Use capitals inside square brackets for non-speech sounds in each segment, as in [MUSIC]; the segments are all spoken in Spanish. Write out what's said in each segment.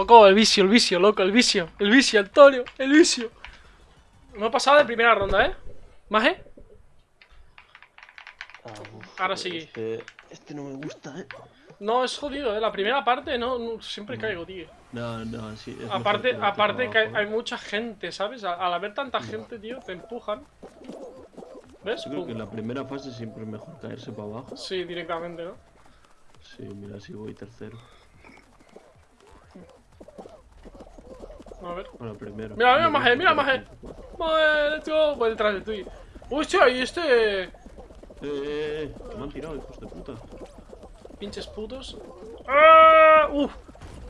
El vicio, el vicio, loco, el vicio. El vicio, Antonio, el vicio. No he pasado de primera ronda, ¿eh? ¿Más, eh? Ah, uf, Ahora sí. Este, este no me gusta, eh. No, es jodido, ¿eh? La primera parte, no, no, siempre caigo, tío. No, no, sí. es Aparte, aparte que hay, mucha gente, ¿sabes? Al, haber tanta gente, tío, te empujan. ¿Ves? Yo creo que en la primera fase siempre es mejor caerse para abajo. Sí, directamente, ¿no? Sí, mira, si voy tercero. A ver. Bueno, primero. Mira, mira, Maje, mira, Maje. Madre, let's go. Voy detrás de ti. Hostia, y este. Eh, eh, eh, me han tirado, hijos de puta. Pinches putos. ¡Ah! ¡Uf!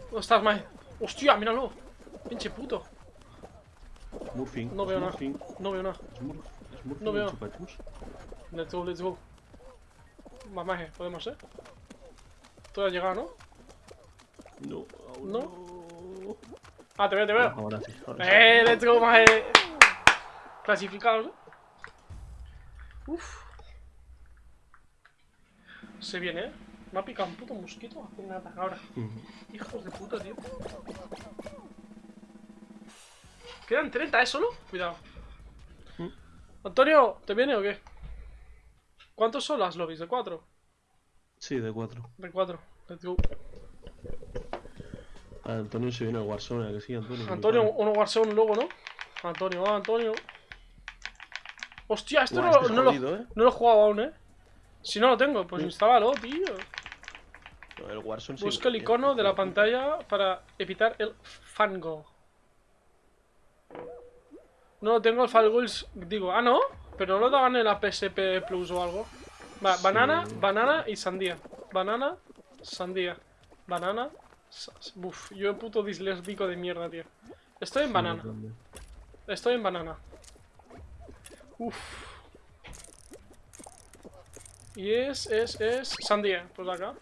¿Dónde estás, Maje? Hostia, míralo. Pinche puto. Smurfing. No veo nada. No veo nada. Smurf, Smurfing No veo. chupachus. Let's go, let's go. Va, Maje, podemos, ¿eh? Tú has llegado, ¿no? No, aún ¿No? no. Ah, te veo, te veo. Ahora sí. Ahora sí. ¡Eh, let's go, Maje! Clasificados, ¿eh? Uf. Se viene, ¿eh? Me ha picado un puto mosquito. Hace ataca ahora. Hijos de puta, tío. Quedan 30, ¿eh? Solo. Cuidado. Mm. Antonio, ¿te viene o qué? ¿Cuántos son las lobbies? ¿De 4? Sí, de cuatro. De 4. Let's go. Antonio se viene al Warzone, ¿a que sí, Antonio? Antonio, uno Warzone luego, ¿no? Antonio, ah, Antonio. Hostia, esto Buah, no, este lo, ¿eh? no lo he jugado aún, ¿eh? Si no lo tengo, pues Sí. instálalo, tío. No, el Warzone Busca el icono de la pantalla para evitar el fango. No lo tengo el Falgoils, digo, ah, no, pero no lo daban en la PSP Plus o algo. Va, Sí. banana, banana y sandía. Banana, sandía. Banana, Uf, yo puto disléxico de mierda, tío. Estoy en banana, estoy en banana. Uf. Y es, es, es sandía, pues acá.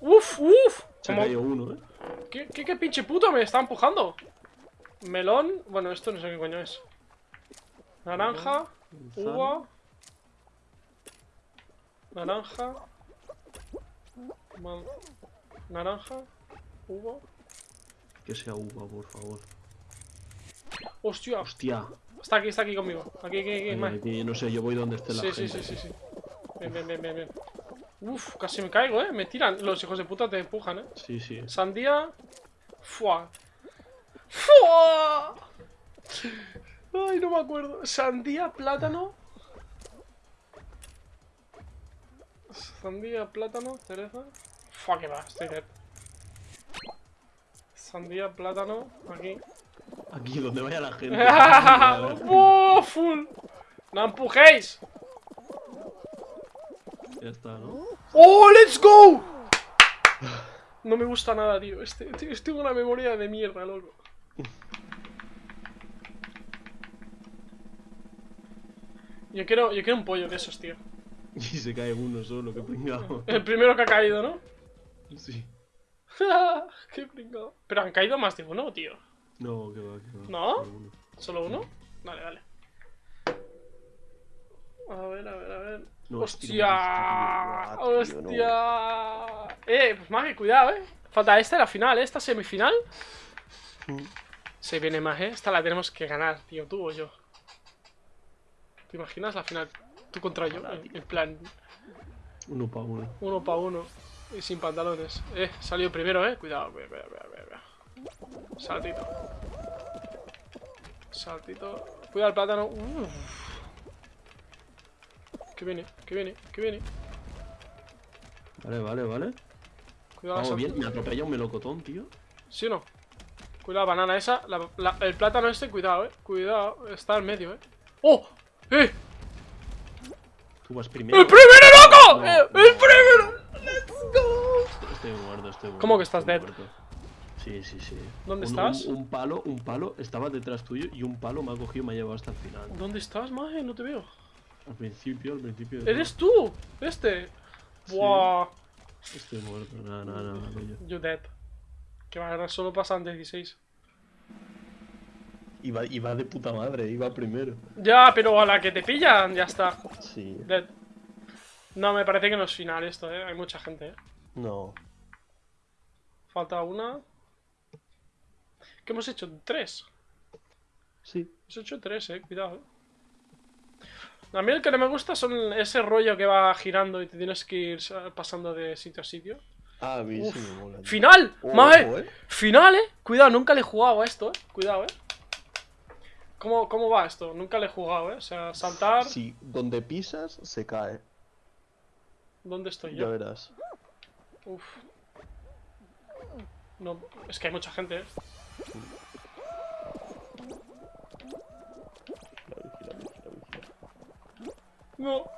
Uf, uf. Se Como- caído uno, ¿eh? ¿Qué, qué, qué pinche puto me está empujando? Melón. Bueno, esto no sé qué coño es. Naranja. Uva. Naranja. Naranja. Uva. Que sea uva, por favor. Hostia. Hostia. Está aquí, está aquí conmigo. Aquí, aquí, aquí. Ay, más. aquí, no sé, yo voy donde esté la Sí, sí, gente. sí, sí, sí. Bien, bien, bien, bien, bien. Uf, casi me caigo, eh. Me tiran. Los hijos de puta te empujan, eh. Sí, sí. Sandía. Fua. Fua. Ay, no me acuerdo. Sandía, plátano. Sandía, plátano, cereza. Fua, que va, estoy dead. Sandía, plátano, aquí. Aquí donde vaya la gente. [LAUGHS] ¡Oh, full! ¡No empujéis! ya está, ¿no? ¡Oh, let's go! No me gusta nada, tío. Este, tío, tengo una memoria de mierda, loco. Yo quiero, yo quiero un pollo de esos, tío. [LAUGHS] Y se cae uno solo, qué pringado. El primero que ha caído, ¿no? Sí. [LAUGHS] Qué pringado. Pero han caído más de uno, tío. No, que va, que va. ¿No? Solo uno. ¿Solo uno? Vale, vale. A ver, a ver, a ver. No, ¡Hostia! tío, tío, no. ¡Hostia! Eh, pues más que cuidado, eh. Falta esta, la final, ¿eh? esta semifinal. Mm. Se viene más, eh. Esta la tenemos que ganar, tío, tú o yo. ¿Te imaginas la final? Tú contra yo, en, en plan, Uno para uno. uno para uno. Y sin pantalones. Eh, salió primero, eh. Cuidado, cuidado, cuidado, cuidado, cuidado. Saltito. Saltito. Cuidado el plátano. Uf. Que viene, que viene, que viene. Vale, vale, vale. Cuidado Vamos bien, me atropella un melocotón, tío. ¿Sí o no? Cuidado, banana esa. la- la- el plátano este, cuidado, eh. Cuidado, está al medio, eh. ¡Oh! ¡Eh! Tú vas primero. ¡El primero, loco! No, ¡Eh, no. ¡El primero! ¡Let's go! Estoy muerto, estoy muerto. ¿Cómo que estás dead? muerto. Sí, sí, sí. ¿Dónde Un- estás? Un, un palo, un palo estaba detrás tuyo y un palo me ha cogido y me ha llevado hasta el final. ¿Dónde estás, maje? No te veo. Al principio, al principio. de ¿Eres tú? Este. Sí. Buah. Estoy muerto, nada, nada, nada. You dead. Que va, ahora solo pasan 16. Iba, iba de puta madre, iba primero. Ya, pero a la que te pillan, ya está. Sí. Dead. No, me parece que no es final esto, eh. Hay mucha gente, eh. No. Falta una. ¿Qué hemos hecho? Tres. Sí. Hemos hecho tres, eh. Cuidado, eh. A mí el que no me gusta son ese rollo que va girando y te tienes que ir sa- pasando de sitio a sitio. Ah, a mí sí me mola. ¡Final! ¡Maje! eh. ¡Final, eh! Cuidado, nunca le he jugado a esto, eh. Cuidado, eh. ¿Cómo, ¿Cómo va esto? Nunca le he jugado, eh. O sea, saltar. Si donde pisas, se cae. ¿Dónde estoy Ya yo? verás. Uf. No, es que hay mucha gente, eh. Vigila. No.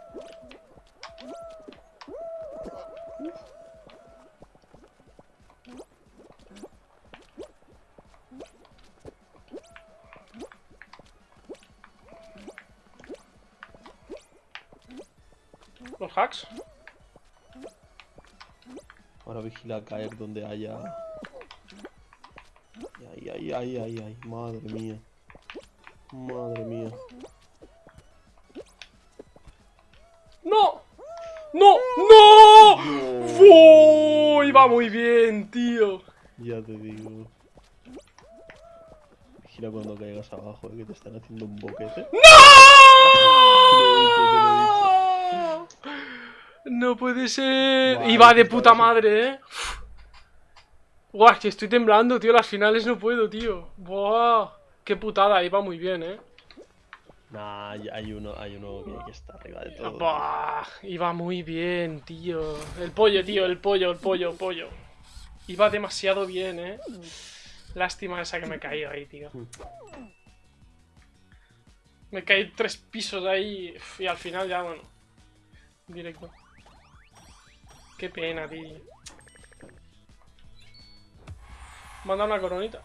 Los hacks. Ahora vigila caer donde haya. Ay, ay, ay, ay, ay, madre mía. Madre mía. ¡No! ¡No! ¡No! ¡Oh! Iba muy bien, tío. Ya te digo. Vigila cuando caigas abajo, eh, que te están haciendo un boquete. ¡No! No puede ser. Iba de puta va madre, eh. Buah, que estoy temblando, tío. Las finales no puedo, tío. Buah. Qué putada, iba muy bien, eh. Nah, hay uno, hay uno que, que está arriba de todo. Iba muy bien, tío. El pollo, tío, el pollo, el pollo, el pollo. Iba demasiado bien, eh. Lástima esa que me caí ahí, tío. Me caí tres pisos ahí y al final ya, bueno. Directo. Qué pena, tío. Manda una coronita.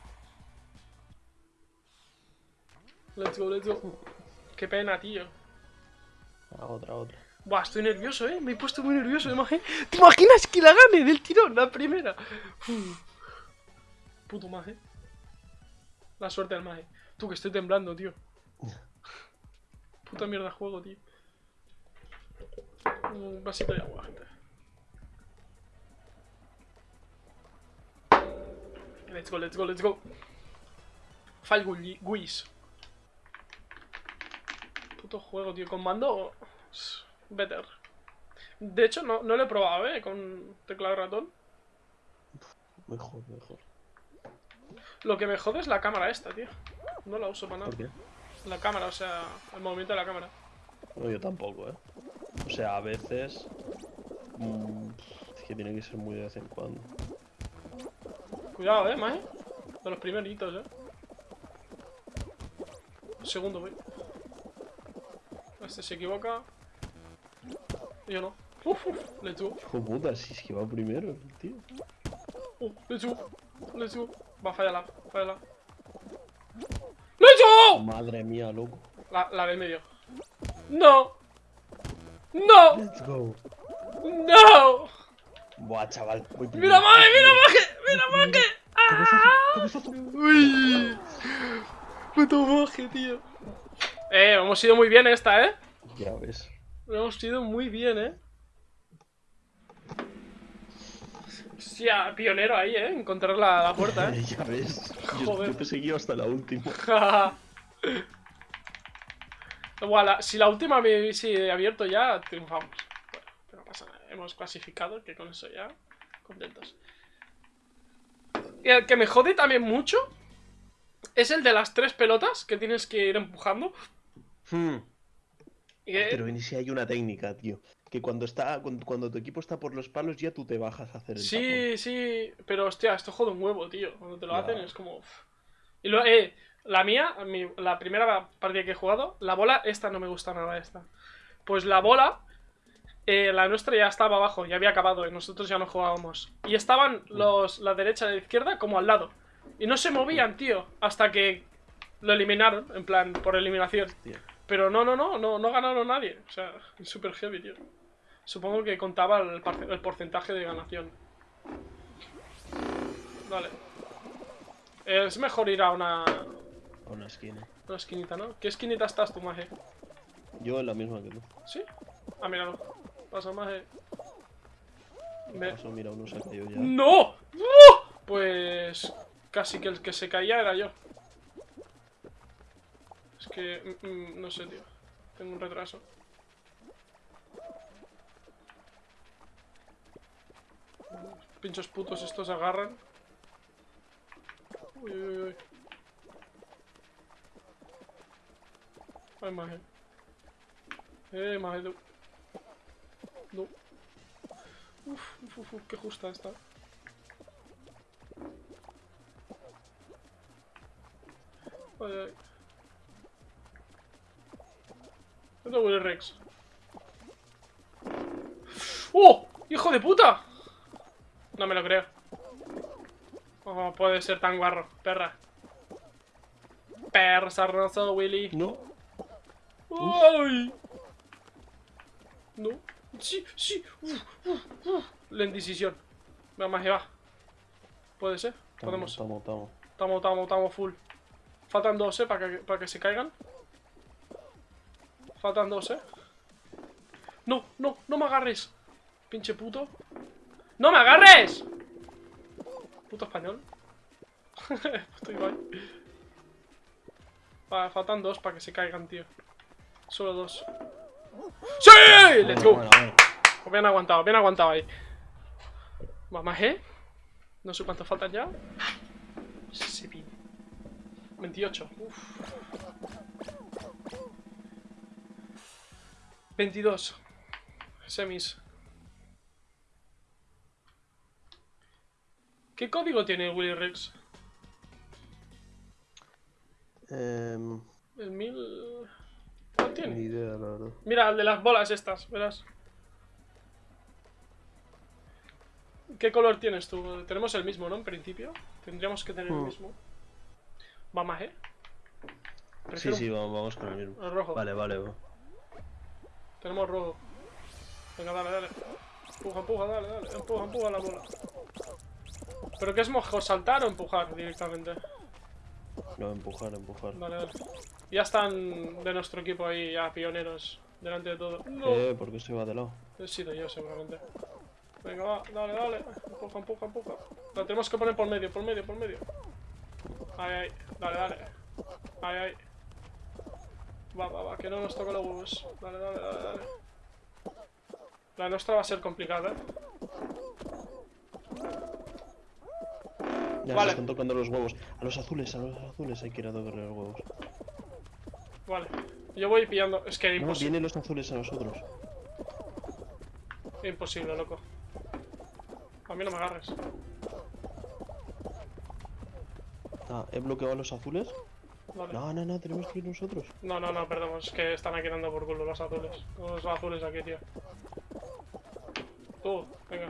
Let's go, let's go. Qué pena, tío. Ah, otra, otra. Buah, estoy nervioso, eh. Me he puesto muy nervioso, ¿Te imaginas que la gane del tirón, la primera? Uf. Puto maje. La suerte del maje. Tú, que estoy temblando, tío. [LAUGHS] Puta mierda juego, tío. Un vasito de agua, gente. Let's go, let's go, let's go. Fall Gui- Guis. Puto juego, tío. Con mando. Better. De hecho, no, no lo he probado, eh. Con teclado ratón. Mejor, mejor. Lo que me jode es la cámara esta, tío. No la uso para nada. ¿Por qué? La cámara, o sea, el movimiento de la cámara. No, yo tampoco, eh. O sea, a veces. mm, es que tiene que ser muy de vez en cuando. Cuidado, eh, maje. De los primeritos, eh. Segundo, voy. Este se equivoca. Yo no. Uf, uf, let's go. Hijo puta, si es que va primero, tío. Uh, let's go. Let's go. Va, fallala, fallala. ¡Let's go! Madre mía, loco. La, la del medio. ¡No! ¡No! Let's go. ¡No! Buah, chaval. Voy ¡Mira, maje! ¡Mira, maje! ¡Mira, maje! Cabezazo, cabezazo. ¡Uy! Puto maje, tío. Eh, hemos ido muy bien esta, eh. Ya ves. Hemos ido muy bien, eh. Hostia, pionero ahí, eh. Encontrar la, la puerta, eh. [LAUGHS] ya ves. Yo, Joder. yo te seguí hasta la última. [LAUGHS] Igual, si la última me hubiese abierto ya, triunfamos. Bueno, pero no pasa nada. Hemos clasificado, que con eso ya contentos. Y el que me jode también mucho es el de las tres pelotas que tienes que ir empujando. Hmm. Que- Pero en ese hay una técnica, tío. Que cuando está cuando, cuando tu equipo está por los palos, ya tú te bajas a hacer el Sí, sí, pero hostia, esto jode un huevo, tío. Cuando te lo Ya. hacen es como. Y lo, eh, la mía, mi- la primera partida que he jugado, la bola, esta no me gusta nada, esta. Pues la bola, eh, la nuestra ya estaba abajo, ya había acabado y nosotros ya no jugábamos. Y estaban los, la derecha y la izquierda como al lado. Y no se movían, tío, hasta que lo eliminaron, en plan, por eliminación. Pero no, no, no, no, no ganaron nadie. O sea, super heavy, tío. Supongo que contaba el, el porcentaje de ganación. Vale. Es mejor ir a una, A una esquina. una esquinita, ¿no? ¿Qué esquinita estás tú, Maje? Yo en la misma que tú. ¿Sí? Ah, míralo. Pasa, Maje. ¿Qué Me-? Mira, uno se ha caído ya. ¡No! Pues casi que el que se caía era yo. Es que... mm, mm, no sé, tío. Tengo un retraso. Los pinchos putos estos agarran. Uy, uy, uy. Ay, maje. Eh, maje, tú. No. Uf, uf, uf, qué justa está. Ay, ay. ¿Dónde huele Rex? ¡Oh! ¡Hijo de puta! No me lo creo. ¿Cómo puede ser tan guarro? Perra. Perra sarnoso, Willy. No. ¡Ay! No. Sí, sí. Uf, uf, uf. La indecisión. Vamos, ahí va. Puede ser. Podemos. Estamos, estamos. Estamos, estamos, estamos full. Faltan dos, eh, para que, para que se caigan. Faltan dos, eh. No, no, no me agarres. Pinche puto. ¡No me agarres! Puto español. [LAUGHS] puto Ibai. Vale, faltan dos para que se caigan, tío. Solo dos. ¡Sí! ¡Let's go! Bueno, bueno. Pues bien aguantado, bien aguantado ahí. Vamos, ¿eh? No sé cuánto faltan ya. Pin. 28. Uf. 22. Semis. ¿Qué código tiene Willy Rex? Em, El 1000... ¿Cuál ni tiene? idea, la verdad. Mira, el de las bolas estas, verás. ¿Qué color tienes tú? Tenemos el mismo, ¿no? En principio. Tendríamos que tener el Hmm. mismo. Vamos, ¿eh? Sí, sí, vamos, vamos con el mismo. el rojo. Vale, vale. va. Tenemos rojo. Venga, dale, dale. Empuja, empuja, dale, dale. Empuja, empuja la bola. ¿Pero qué es mejor, saltar o empujar directamente? No, empujar, empujar. Dale, dale. Ya están de nuestro equipo ahí, ya pioneros. Delante de todo. No. Eh, ¿por qué se va de lado? He sido yo, seguramente. Venga, va, dale, dale. Empuja, empuja, empuja. La tenemos que poner por medio, por medio, por medio. Ay, ay, dale, dale. Ay, ay. Va, va, va, que no nos toque los huevos. Dale, dale, dale, dale. La nuestra va a ser complicada, ¿eh? Ya Vale. se están tocando los huevos. A los azules, a los azules hay que ir a tocarle los huevos. Vale. Yo voy pillando. Es que No, imposible. vienen los azules a nosotros. Imposible, loco. A mí no me agarres. Ah, he bloqueado a los azules. Vale. No, no, no, tenemos que ir nosotros. No, no, no, perdón. Es que están aquí dando por culo los azules. Los azules aquí, tío. Tú, venga.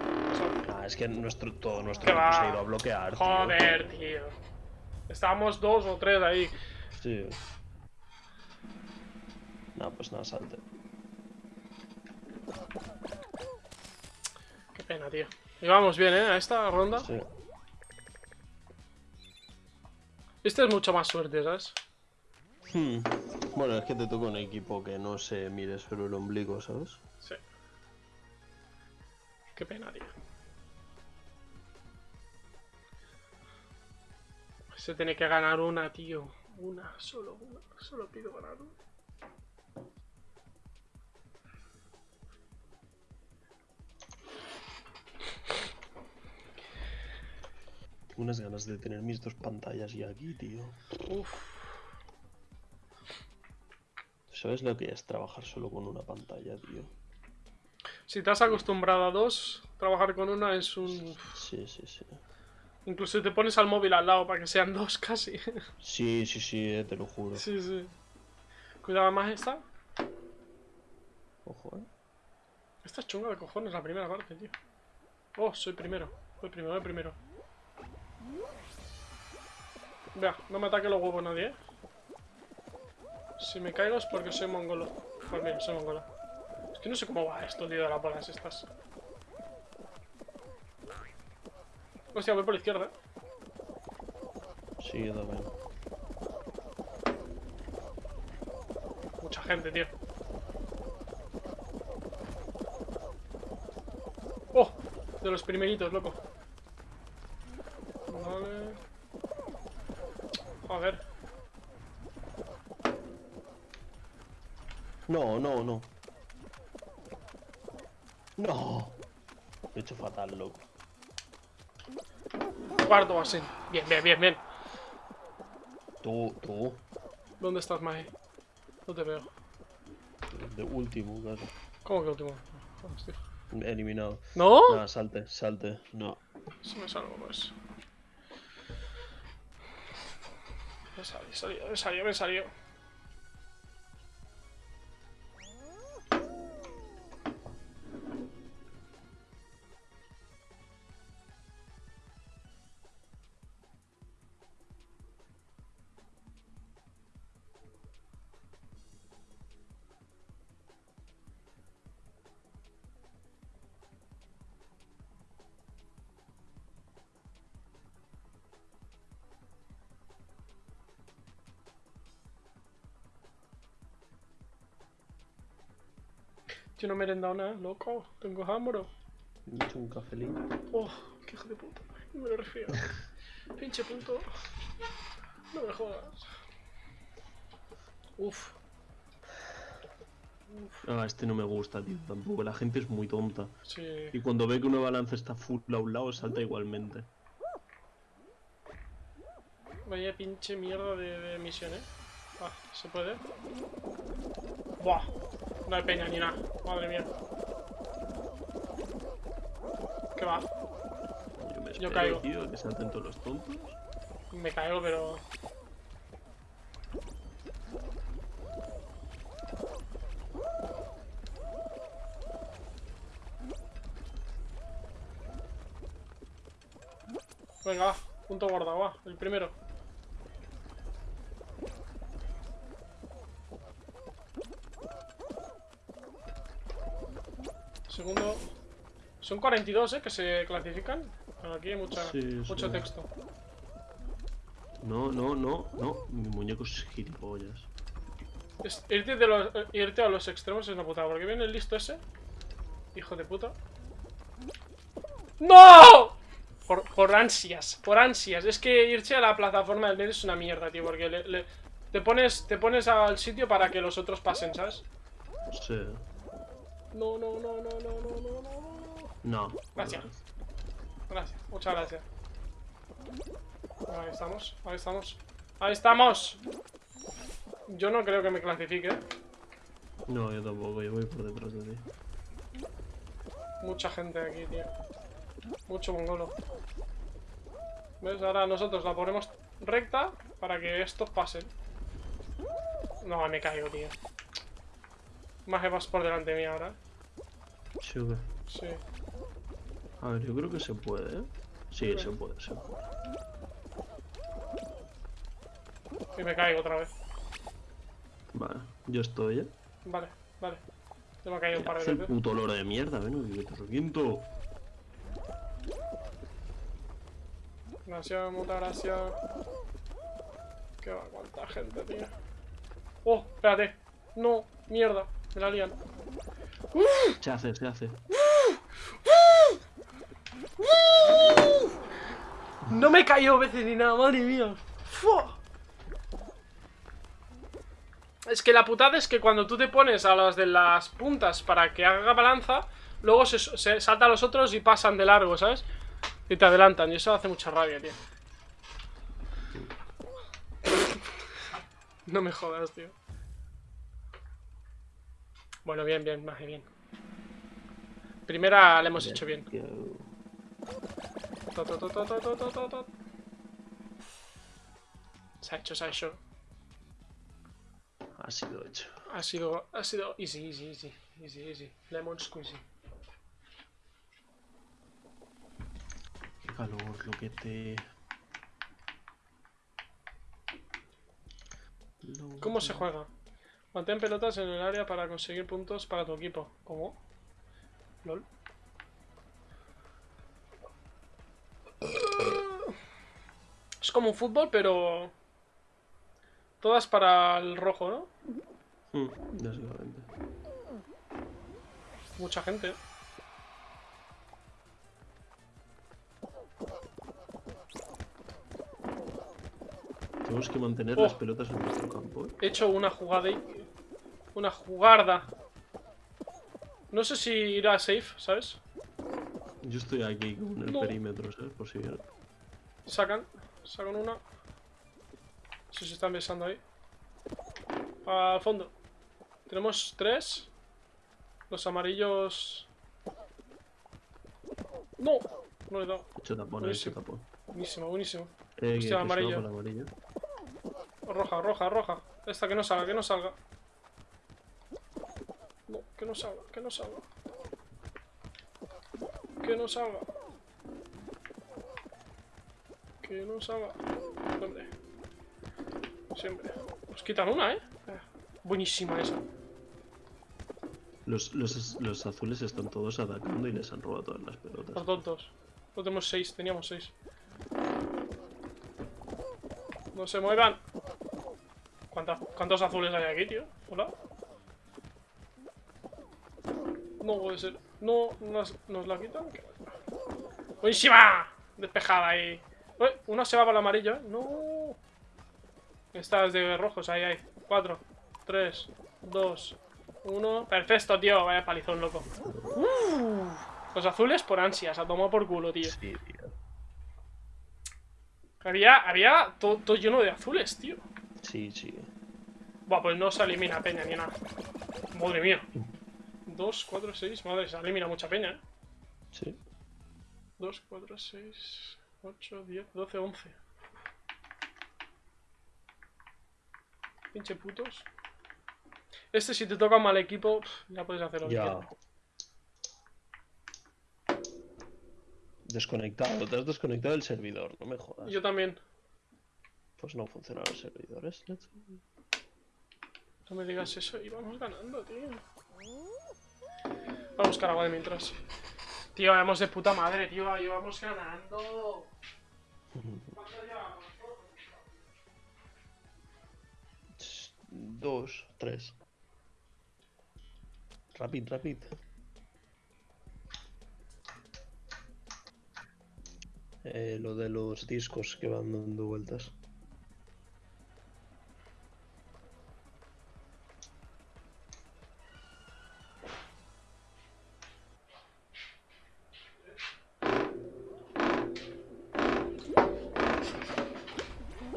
Es que nuestro, todo nuestro equipo se ha ido a bloquear. tío. Joder, tío. Estábamos dos o tres ahí. Sí. No, pues nada, salte. Qué pena, tío. Y vamos bien, ¿eh? A esta ronda. Sí. Este es mucho más suerte, ¿sabes? Hmm. Bueno, es que te toca un equipo que no se mire solo el ombligo, ¿sabes? Sí. Qué pena, tío. Se tiene que ganar una, tío. Una, solo una. Solo pido ganar una. Tengo unas ganas de tener mis dos pantallas ya aquí, tío. Uf. ¿Sabes lo que es trabajar solo con una pantalla, tío? Si te has acostumbrado a dos, trabajar con una es un... Sí, sí, sí. Incluso te pones al móvil al lado para que sean [LAUGHS] dos casi. Sí, sí, sí, eh, te lo juro. sí, sí. Cuidado más esta. Ojo, eh. Esta es chunga de cojones, la primera parte, tío. Oh, soy primero. Soy primero, soy primero. Vea, no me ataque los huevos nadie, ¿eh? Si me caigo es porque soy mongolo. Pues mira, soy mongolo. Es que no sé cómo va esto, tío, de las bolas estas. Hostia, voy por la izquierda. Sí, yo también. Mucha gente, tío. ¡Oh! De los primeritos, loco. Vale. Joder. No, no, no. No. Lo he hecho fatal, loco. Cuarto así. Bien, bien, bien, bien. Tú, tú. ¿Dónde estás, Mae? No te veo. De último, casi. ¿Cómo que último? Hostia. Eliminado. ¿No? Nada, salte, salte. No. Si me salgo, pues. Me salió, salió, me salió, me salió. Yo no me he merendado nada, loco. Tengo hambre. Me he hecho un cafelito. Oh, qué hijo de puta. No me lo refiero. [LAUGHS] Pinche punto. No me jodas. Uf. Ah, este no me gusta, tío. Tampoco. La gente es muy tonta. Sí. Y cuando ve que una balanza está full a un lado, salta igualmente. Vaya pinche mierda de, de misión, eh. Ah, ¿se puede? Buah. No hay peña ni nada. Madre mía. ¿Qué va? Yo me Yo caigo. tío, que salten todos los tontos. Me caigo, pero... Venga, va. Punto guardado, va. El primero. Segundo. Son 42, ¿eh? Que se clasifican. Bueno, aquí hay mucha, Sí, mucho sí. texto. No, no, no, no. Mi muñeco es gilipollas. Es- irte, de los, eh, irte a los extremos es una putada, porque viene el listo ese. Hijo de puta. ¡No! Por, por ansias, por ansias. Es que irse a la plataforma del medio es una mierda, tío, porque le- le- te, pones, te pones al sitio para que los otros pasen, ¿sabes? Sí. No, no, no, no, no, no, no, no. No. Gracias. Gracias, muchas gracias. Ahí estamos, ahí estamos. ¡Ahí estamos! Yo no creo que me clasifique. No, yo tampoco. Yo voy por detrás de ti. Mucha gente aquí, tío. Mucho mongolo. ¿Ves? Ahora nosotros la ponemos recta para que estos pasen. No, me caigo, tío. Más que vas por delante mía ahora. Sí, o qué? Sí. A ver, yo creo que se puede, ¿eh? Sí, se puede, se puede. Y me caigo otra vez. Vale, yo estoy, ¿eh? Vale, vale. Se me ha caído un par de veces. puto olor de mierda, ven, que te reviento. Gracias, muchas gracias. Qué va, cuánta gente, tío. Oh, espérate. No, mierda. Me la lían. Se hace, se hace. No me caído veces ni nada, madre mía. Fua. Es que la putada es que cuando tú te pones a las de las puntas para que haga balanza, luego se, se salta a los otros y pasan de largo, ¿sabes? Y te adelantan, y eso hace mucha rabia, tío. No me jodas, tío. Bueno, bien, bien, más bien. Primera la hemos hecho bien. Se ha hecho, se ha hecho. Ha sido hecho. Ha sido, ha sido easy, easy, easy, easy, easy. Lemon squeezy. Qué calor, lo que te... ¿Cómo se juega? Mantén pelotas en el área para conseguir puntos para tu equipo. ¿Cómo? LOL. Es como un fútbol, pero... Todas para el rojo, ¿no? Mm, básicamente. Mucha gente. ¿eh? Tenemos que mantener las oh. pelotas en nuestro campo. ¿eh? He hecho una jugada y una jugarda. No sé si irá safe, ¿sabes? Yo estoy aquí con el No. perímetro, ¿sabes? Por si viene. Sacan. Sacan una. Si se están besando ahí. Al fondo. Tenemos tres. Los amarillos. No. No le he dado. Buenísimo. Buenísimo, buenísimo. Eh, Hostia, amarillo. Roja, roja, roja. Esta que no salga, que no salga. Que no salga, que no salga. Que no salga. Que no salga. Hombre. Siempre. Nos quitan una, ¿eh? Eh, Buenísima esa. Los, los, los azules están todos atacando y les han robado todas las pelotas. Los tontos. No tenemos seis, teníamos seis. No se muevan. ¿Cuánta- ¿Cuántos azules hay aquí, tío? Hola. No puede ser. No, nos, nos la quitan. ¡Buenísima! Despejada ahí. Uy, una se va para el amarillo, ¿eh? No. Estas de rojos, ahí, ahí. Cuatro, tres, dos, uno. Perfecto, tío. Vaya palizón, loco. Los azules por ansias, a tomar por culo, tío. Sí, tío. Había, había todo, todo lleno de azules, tío. Sí, sí. Buah, pues no se elimina peña ni nada. Madre mía. 2, 4, 6. Madre, se elimina mucha peña, ¿eh? Sí. 2, 4, 6, 8, 10, 12, 11. Pinche putos. Este, si te toca un mal equipo, ya puedes hacer lo que quieras. Desconectado, te has desconectado del servidor, no me jodas. Yo también. Pues no funcionan los servidores. No me digas eso y vamos ganando, tío. Vamos a buscar agua de mientras. Tío, vamos de puta madre, tío. Llevamos ganando. ¿Cuánto llevamos? Dos, tres. Rapid, rapid. Eh, lo de los discos que van dando vueltas.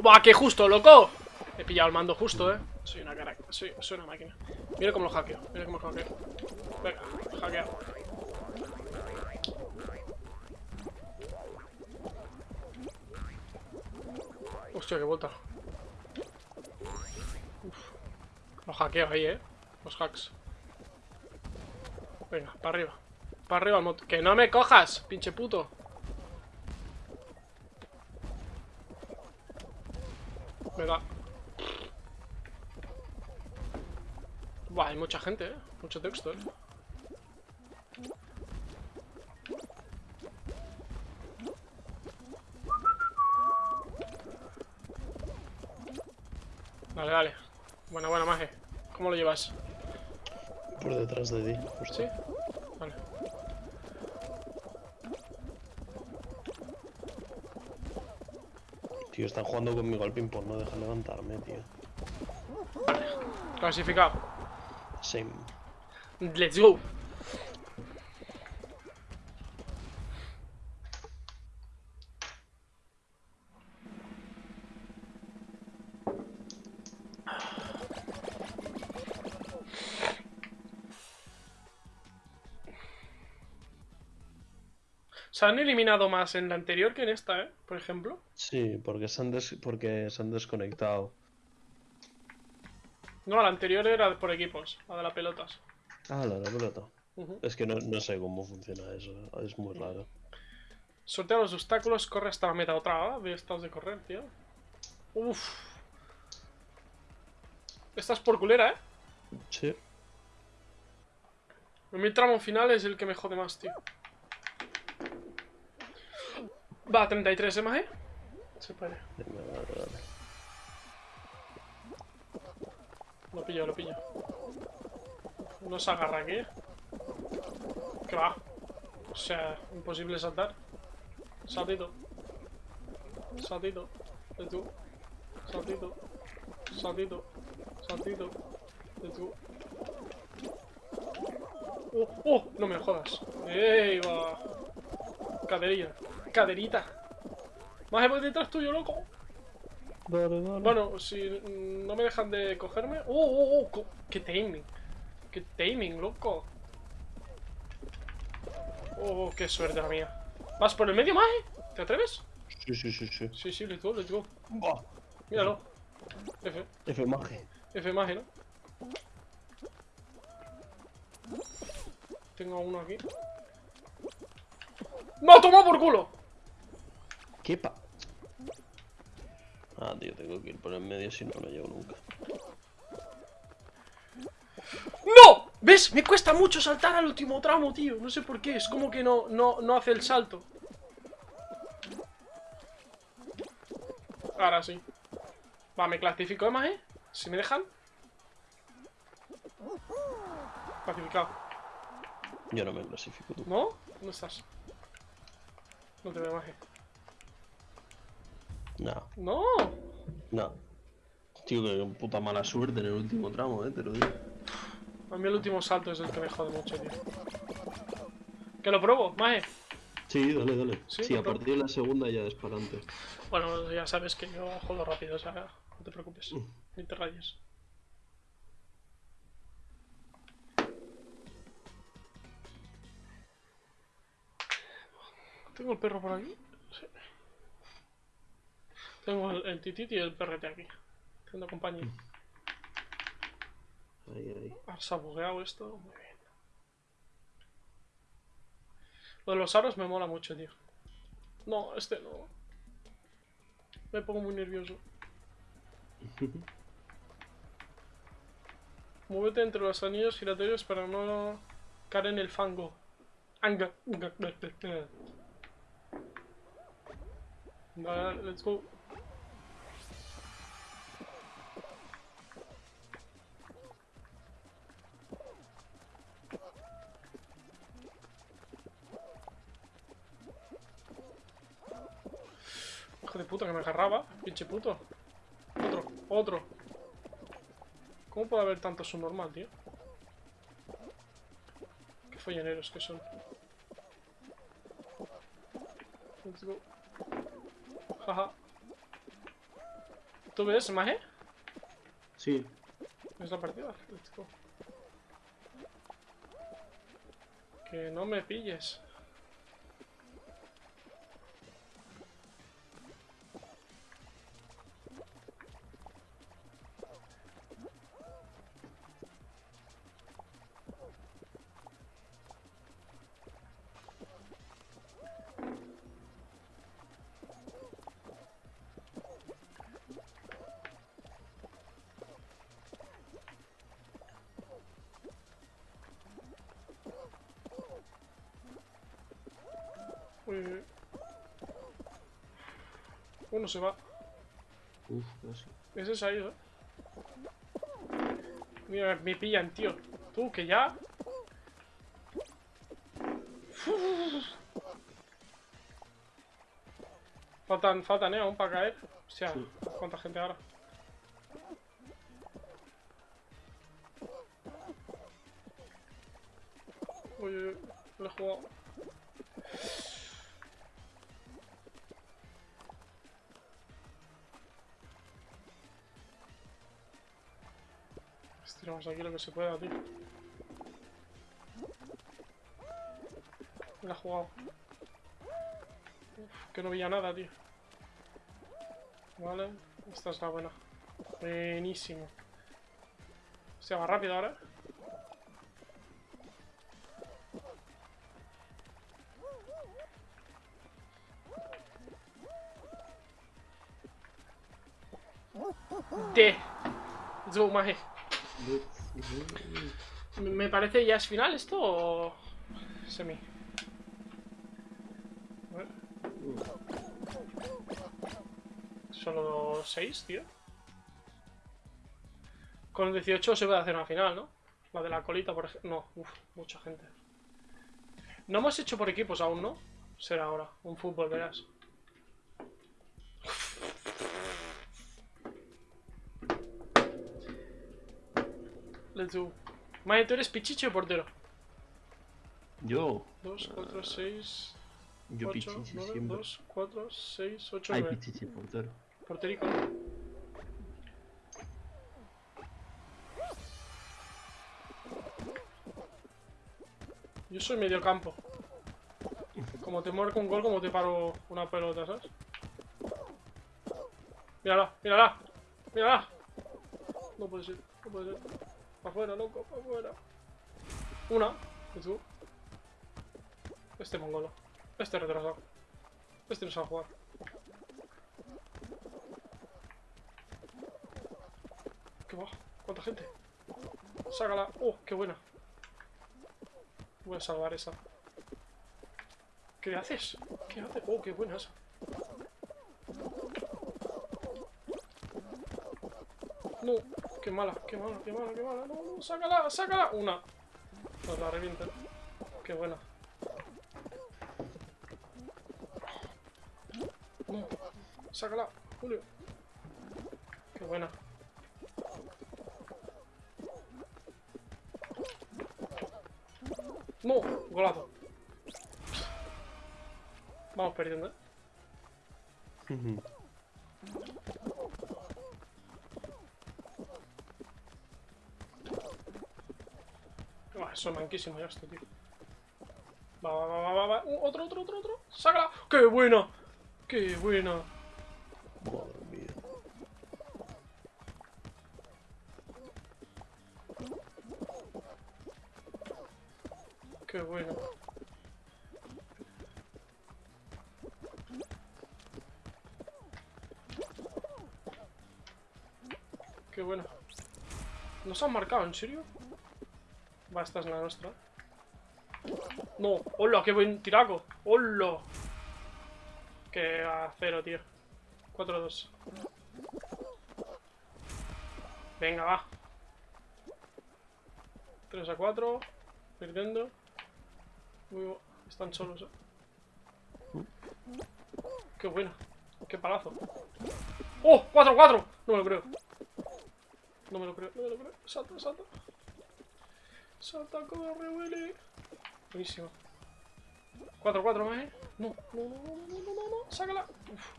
¡Buah, qué justo, loco! He pillado el mando justo, eh. Soy una cara. Soy, una máquina. Mira cómo lo hackeo. Mira cómo lo hackeo. Venga, hackeado. Hostia, qué vuelta. Uf. Lo hackeo ahí, eh. Los hacks. Venga, para arriba. Para arriba el moto. ¡Que no me cojas, pinche puto! Me da. Buah, hay mucha gente, eh. Mucho texto, eh. Dale, dale. Buena, buena, maje. ¿Cómo lo llevas? Por detrás de ti. justo. ¿Sí? Vale. Tío, están jugando conmigo al ping-pong, no dejan levantarme, tío. Clasificado. Same. Let's go. Se han eliminado más en la anterior que en esta, ¿eh? Por ejemplo. Sí, porque se han, des- porque se han desconectado. No, la anterior era por equipos, la de las pelotas. Ah, la de la pelota. Es que no, no sé cómo funciona eso, es muy raro. Sortea los obstáculos, corre hasta la meta. Otra de estos de correr, tío. Uf. Esta es por culera, ¿eh? Sí. Mi tramo final es el que me jode más, tío. Va, 33, ¿eh, maje? Se puede. Vale, vale. Lo pillo, lo pillo. No se agarra aquí. ¿Qué va? O sea, imposible saltar. Saltito. Saltito. De tú. Saltito. Saltito. Saltito. Let's go. ¡Oh! ¡Oh! No me jodas. ¡Ey, va! Caderilla. Caderita. Más voy detrás tuyo, loco. Dale, dale. Bueno, si no me dejan de cogerme. ¡Oh, oh, oh! co- ¡Qué timing! ¡Qué timing, loco! ¡Oh, qué suerte la mía! ¿Vas por el medio, Maje? ¿Te atreves? Sí, sí, sí, sí. Sí, sí, let's go, let's go. Buah. Míralo. F. F maje. F Maje, ¿no? Tengo uno aquí. ¡No, toma por culo! ¿Qué pa? Ah, tío, tengo que ir por el medio si no, no llego nunca. ¡No! ¿Ves? Me cuesta mucho saltar al último tramo, tío. No sé por qué. Es como que no, no, no hace el salto. Ahora sí. Va, me clasifico de más, ¿eh? Si me dejan. Clasificado. Yo no me clasifico tú. ¿No? ¿Dónde estás? No te veo ¿eh? No, ¡No! Tío, que puta mala suerte en el último tramo, eh, te lo digo. A mí el último salto es el que me jode mucho, tío. Que lo pruebo, Maje. Sí, dale, dale. Sí, Sí, a partir de la segunda ya es para adelante. Bueno, ya sabes que yo jodo rápido, o sea, no te preocupes. Mm. Ni te rayes. ¿Tengo el perro por aquí? Tengo el, el tititi y el perrete aquí. Haciendo compañía. Ahí, ahí. Ahora se ha bugueado esto. Muy bien. Lo de los aros me mola mucho, tío. No, este no. Me pongo muy nervioso. [LAUGHS] Muévete entre los anillos giratorios para no caer en el fango. Anga. Vale, let's go. Hijo de puta que me agarraba, pinche puto. Otro, otro. ¿Cómo puede haber tanto subnormal, tío? Qué folloneros que son. Let's go. Jaja. ¿Tú ves, Maje? Sí. ¿Ves la partida? Let's go. Que no me pilles. Se va. Uf, casi. Ese se ha ido. Mira, me pillan, tío. Tú, que ya. Faltan, faltan, eh, aún para caer. Hostia, Sí. cuánta gente ahora. Uy, uy, uy, lo he jugado. Estiramos aquí lo que se pueda, tío. La he jugado. Uf, que no veía nada, tío. Vale, esta es la buena. Buenísimo. Se va rápido ahora. De. Let's maje. Me- parece ya es final esto o semi. Solo 6, tío. Con 18 se puede hacer una final, ¿no? La de la colita, por ejemplo. No, uff, mucha gente. No hemos hecho por equipos aún, ¿no? Será ahora, un fútbol, verás. Let's go. Mae, ¿tú eres pichichi o portero? Yo. 2, 4, 6, Yo 8, pichichi 9, siempre. 2, 4, 6, 8, Ay, 9. pichichi portero. Porterico. Yo soy medio campo. Como te marco un gol, como te paro una pelota, ¿sabes? Mírala, mírala, mírala. No puede ser, no puede ser. Pa' afuera, loco, pa' afuera. Una, y tú. Este mongolo. Este retrasado. Este no sabe jugar. ¿Qué va? ¿Cuánta gente? Sácala. ¡Oh, qué buena! Voy a salvar esa. ¿Qué haces? ¿Qué haces? ¡Oh, qué buena esa! No, qué mala, qué mala, qué mala, qué mala. No, no, sácala, sácala. Una. Nos la revienta. Qué buena. No, sácala, Julio. Qué buena. No, golazo. Vamos perdiendo, ¿eh? Buah, eso es manquísimo ya esto, tío. Va, va, va, va, va. Uh, otro, otro, otro, otro. ¡Sácala! ¡Qué buena! ¡Qué buena! Madre. ¡Qué buena! ¡Qué buena! ¿Nos han marcado, en serio? Va, esta es la nuestra. No, hola, qué buen tiraco. Hola. Que a cero, tío. 4-2. Venga, va. 3 a 4. Perdiendo. Uy, oh, están solos, eh. Qué buena. Qué palazo. ¡Oh! ¡4-4! No me lo creo. No me lo creo, no me lo creo. Salta, salta. Salta, corre, Willy. Buenísimo. 4-4 más, ¿eh? No, no, no, no, no, no, no, no. Sácala. Uf.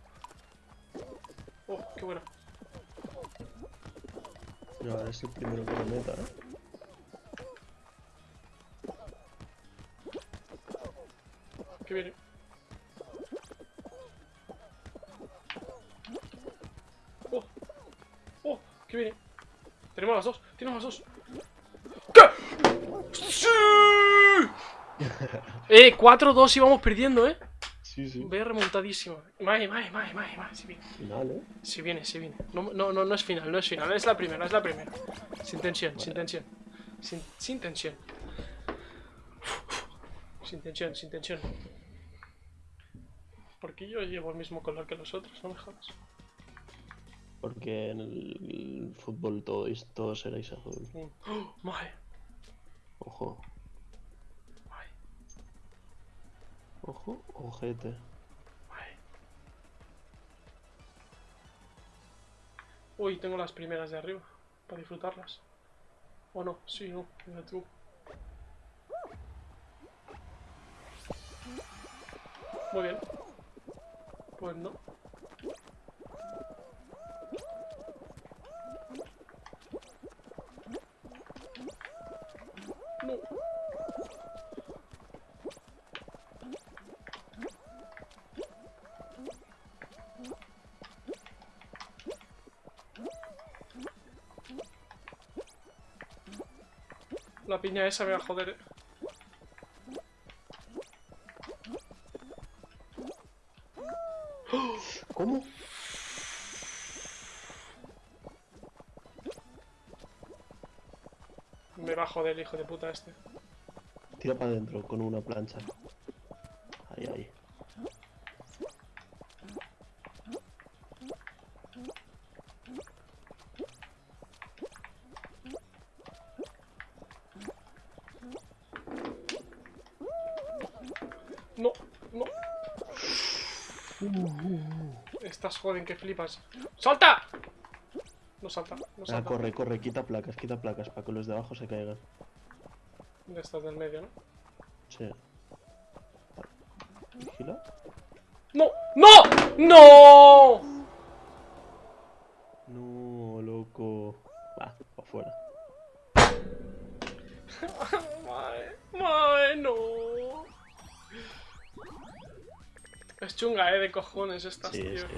Oh, qué buena. No, ahora es el primero que lo meta, ¿eh? Que viene. Oh, oh, que viene. Tenemos las dos, tenemos las dos. ¿Qué? ¡Sí! Eh, 4-2 íbamos perdiendo, eh. Sí, sí. Ve remontadísimo. Mae, mae, mae, mae, mae. Si viene, Final, ¿eh? si viene, si viene. No, no, no, no es final, no es final. Es la primera, es la primera. Sin tensión, sin tensión. Sin, sin tensión. Sin tensión, sin tensión. Porque yo llevo el mismo color que los otros, no me jodas. Porque en el fútbol todos, todos seréis azul. Mm. ¡Oh, mae! Ojo, ojo, ojete. Uy, tengo las primeras de arriba. Para disfrutarlas. O no, sí, no. Mira tú. Muy bien. Pues. No. La piña esa me va a joder. ¿Cómo? Me va a joder el hijo de puta este. Tira para adentro con una plancha. Ahí, ahí. Estás joden que flipas. ¡Salta! No salta, no Ah, salta. corre, corre, quita placas, quita placas para que los de abajo se caigan. De estas del medio, ¿no? Sí. Vigila. ¡No! ¡No! ¡No! No, loco. Va, para afuera. Chunga, eh, de cojones estas, Sí, tío. es que.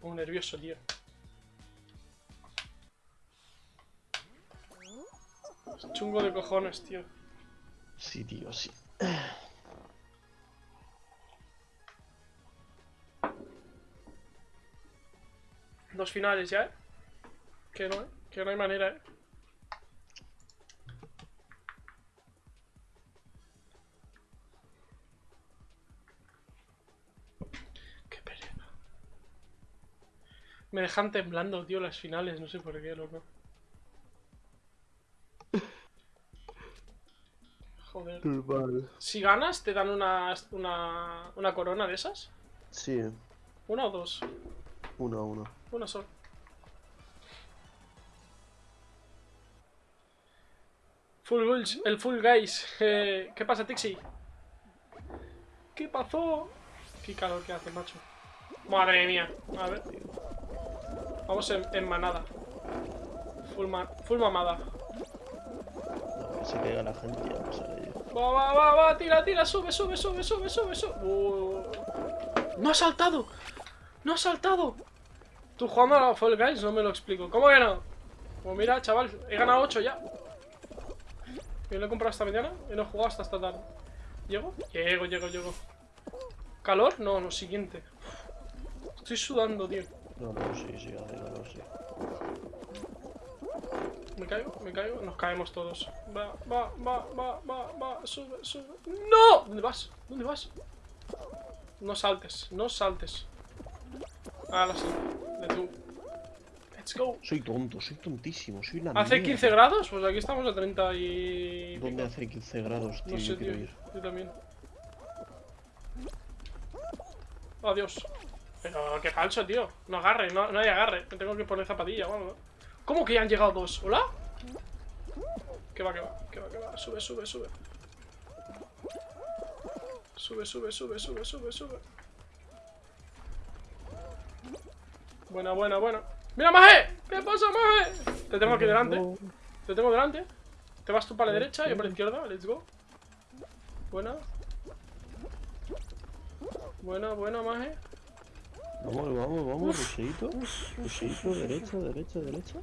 Pongo nervioso, tío. Es chungo de cojones, tío. Sí, tío, sí. Dos finales ya, eh. Que no, eh. Que no hay manera, eh. Me dejan temblando, tío, las finales. No sé por qué, loco. [LAUGHS] Joder. Normal. Si ganas, te dan una, una, una corona de esas. Sí, ¿Una o dos? uno a uno. Una sola. Full Guys, el Full Guys. Eh, ¿Qué pasa, Tixi? ¿Qué pasó? Qué calor que hace, macho. Madre mía. A ver. Vamos en, en manada. Full, ma- full mamada. No, que se caiga la gente y pasaré yo. Va, va, va, va, tira, tira, sube, sube, sube, sube, sube, sube. Uh. ¡No ha saltado! ¡No ha saltado! Tú jugando a la Fall Guys no me lo explico. ¿Cómo que no? Pues mira, chaval, he ganado 8 ya. Yo lo he comprado esta mañana y no he jugado hasta esta tarde. ¿Llego? Llego, llego, llego. ¿Calor? No, lo siguiente. Estoy sudando, tío. No, no, sí, sí, hace calor, sí. ¿Me caigo? ¿Me caigo? Nos caemos todos. Va, va, va, va, va, va, sube, sube. ¡No! ¿Dónde vas? ¿Dónde vas? No saltes, no saltes. Ahora sí. Let's go. Let's go. Soy tonto, soy tontísimo, soy la ¿Hace mierda. 15 grados? Pues aquí estamos a 30 y... ¿Dónde hace 15 grados, tío? No sé, yo quiero tío. ir. Yo también. Adiós. Pero qué falso, tío. No agarre, no, no hay agarre. Me tengo que poner zapatilla o algo. ¿Cómo que ya han llegado dos? ¿Hola? Que va, que va, que va, que va. Sube, sube, sube. Sube, sube, sube, sube, sube, sube. Buena, buena, buena. ¡Mira, Maje! ¿Qué pasa, Maje? Te tengo aquí delante. Te tengo delante. Te vas tú para la derecha, yo para la izquierda. Let's go. Buena. Buena, buena, Maje. Vamos, vamos, vamos, ruseito. Ruseito, derecha, derecha, derecha.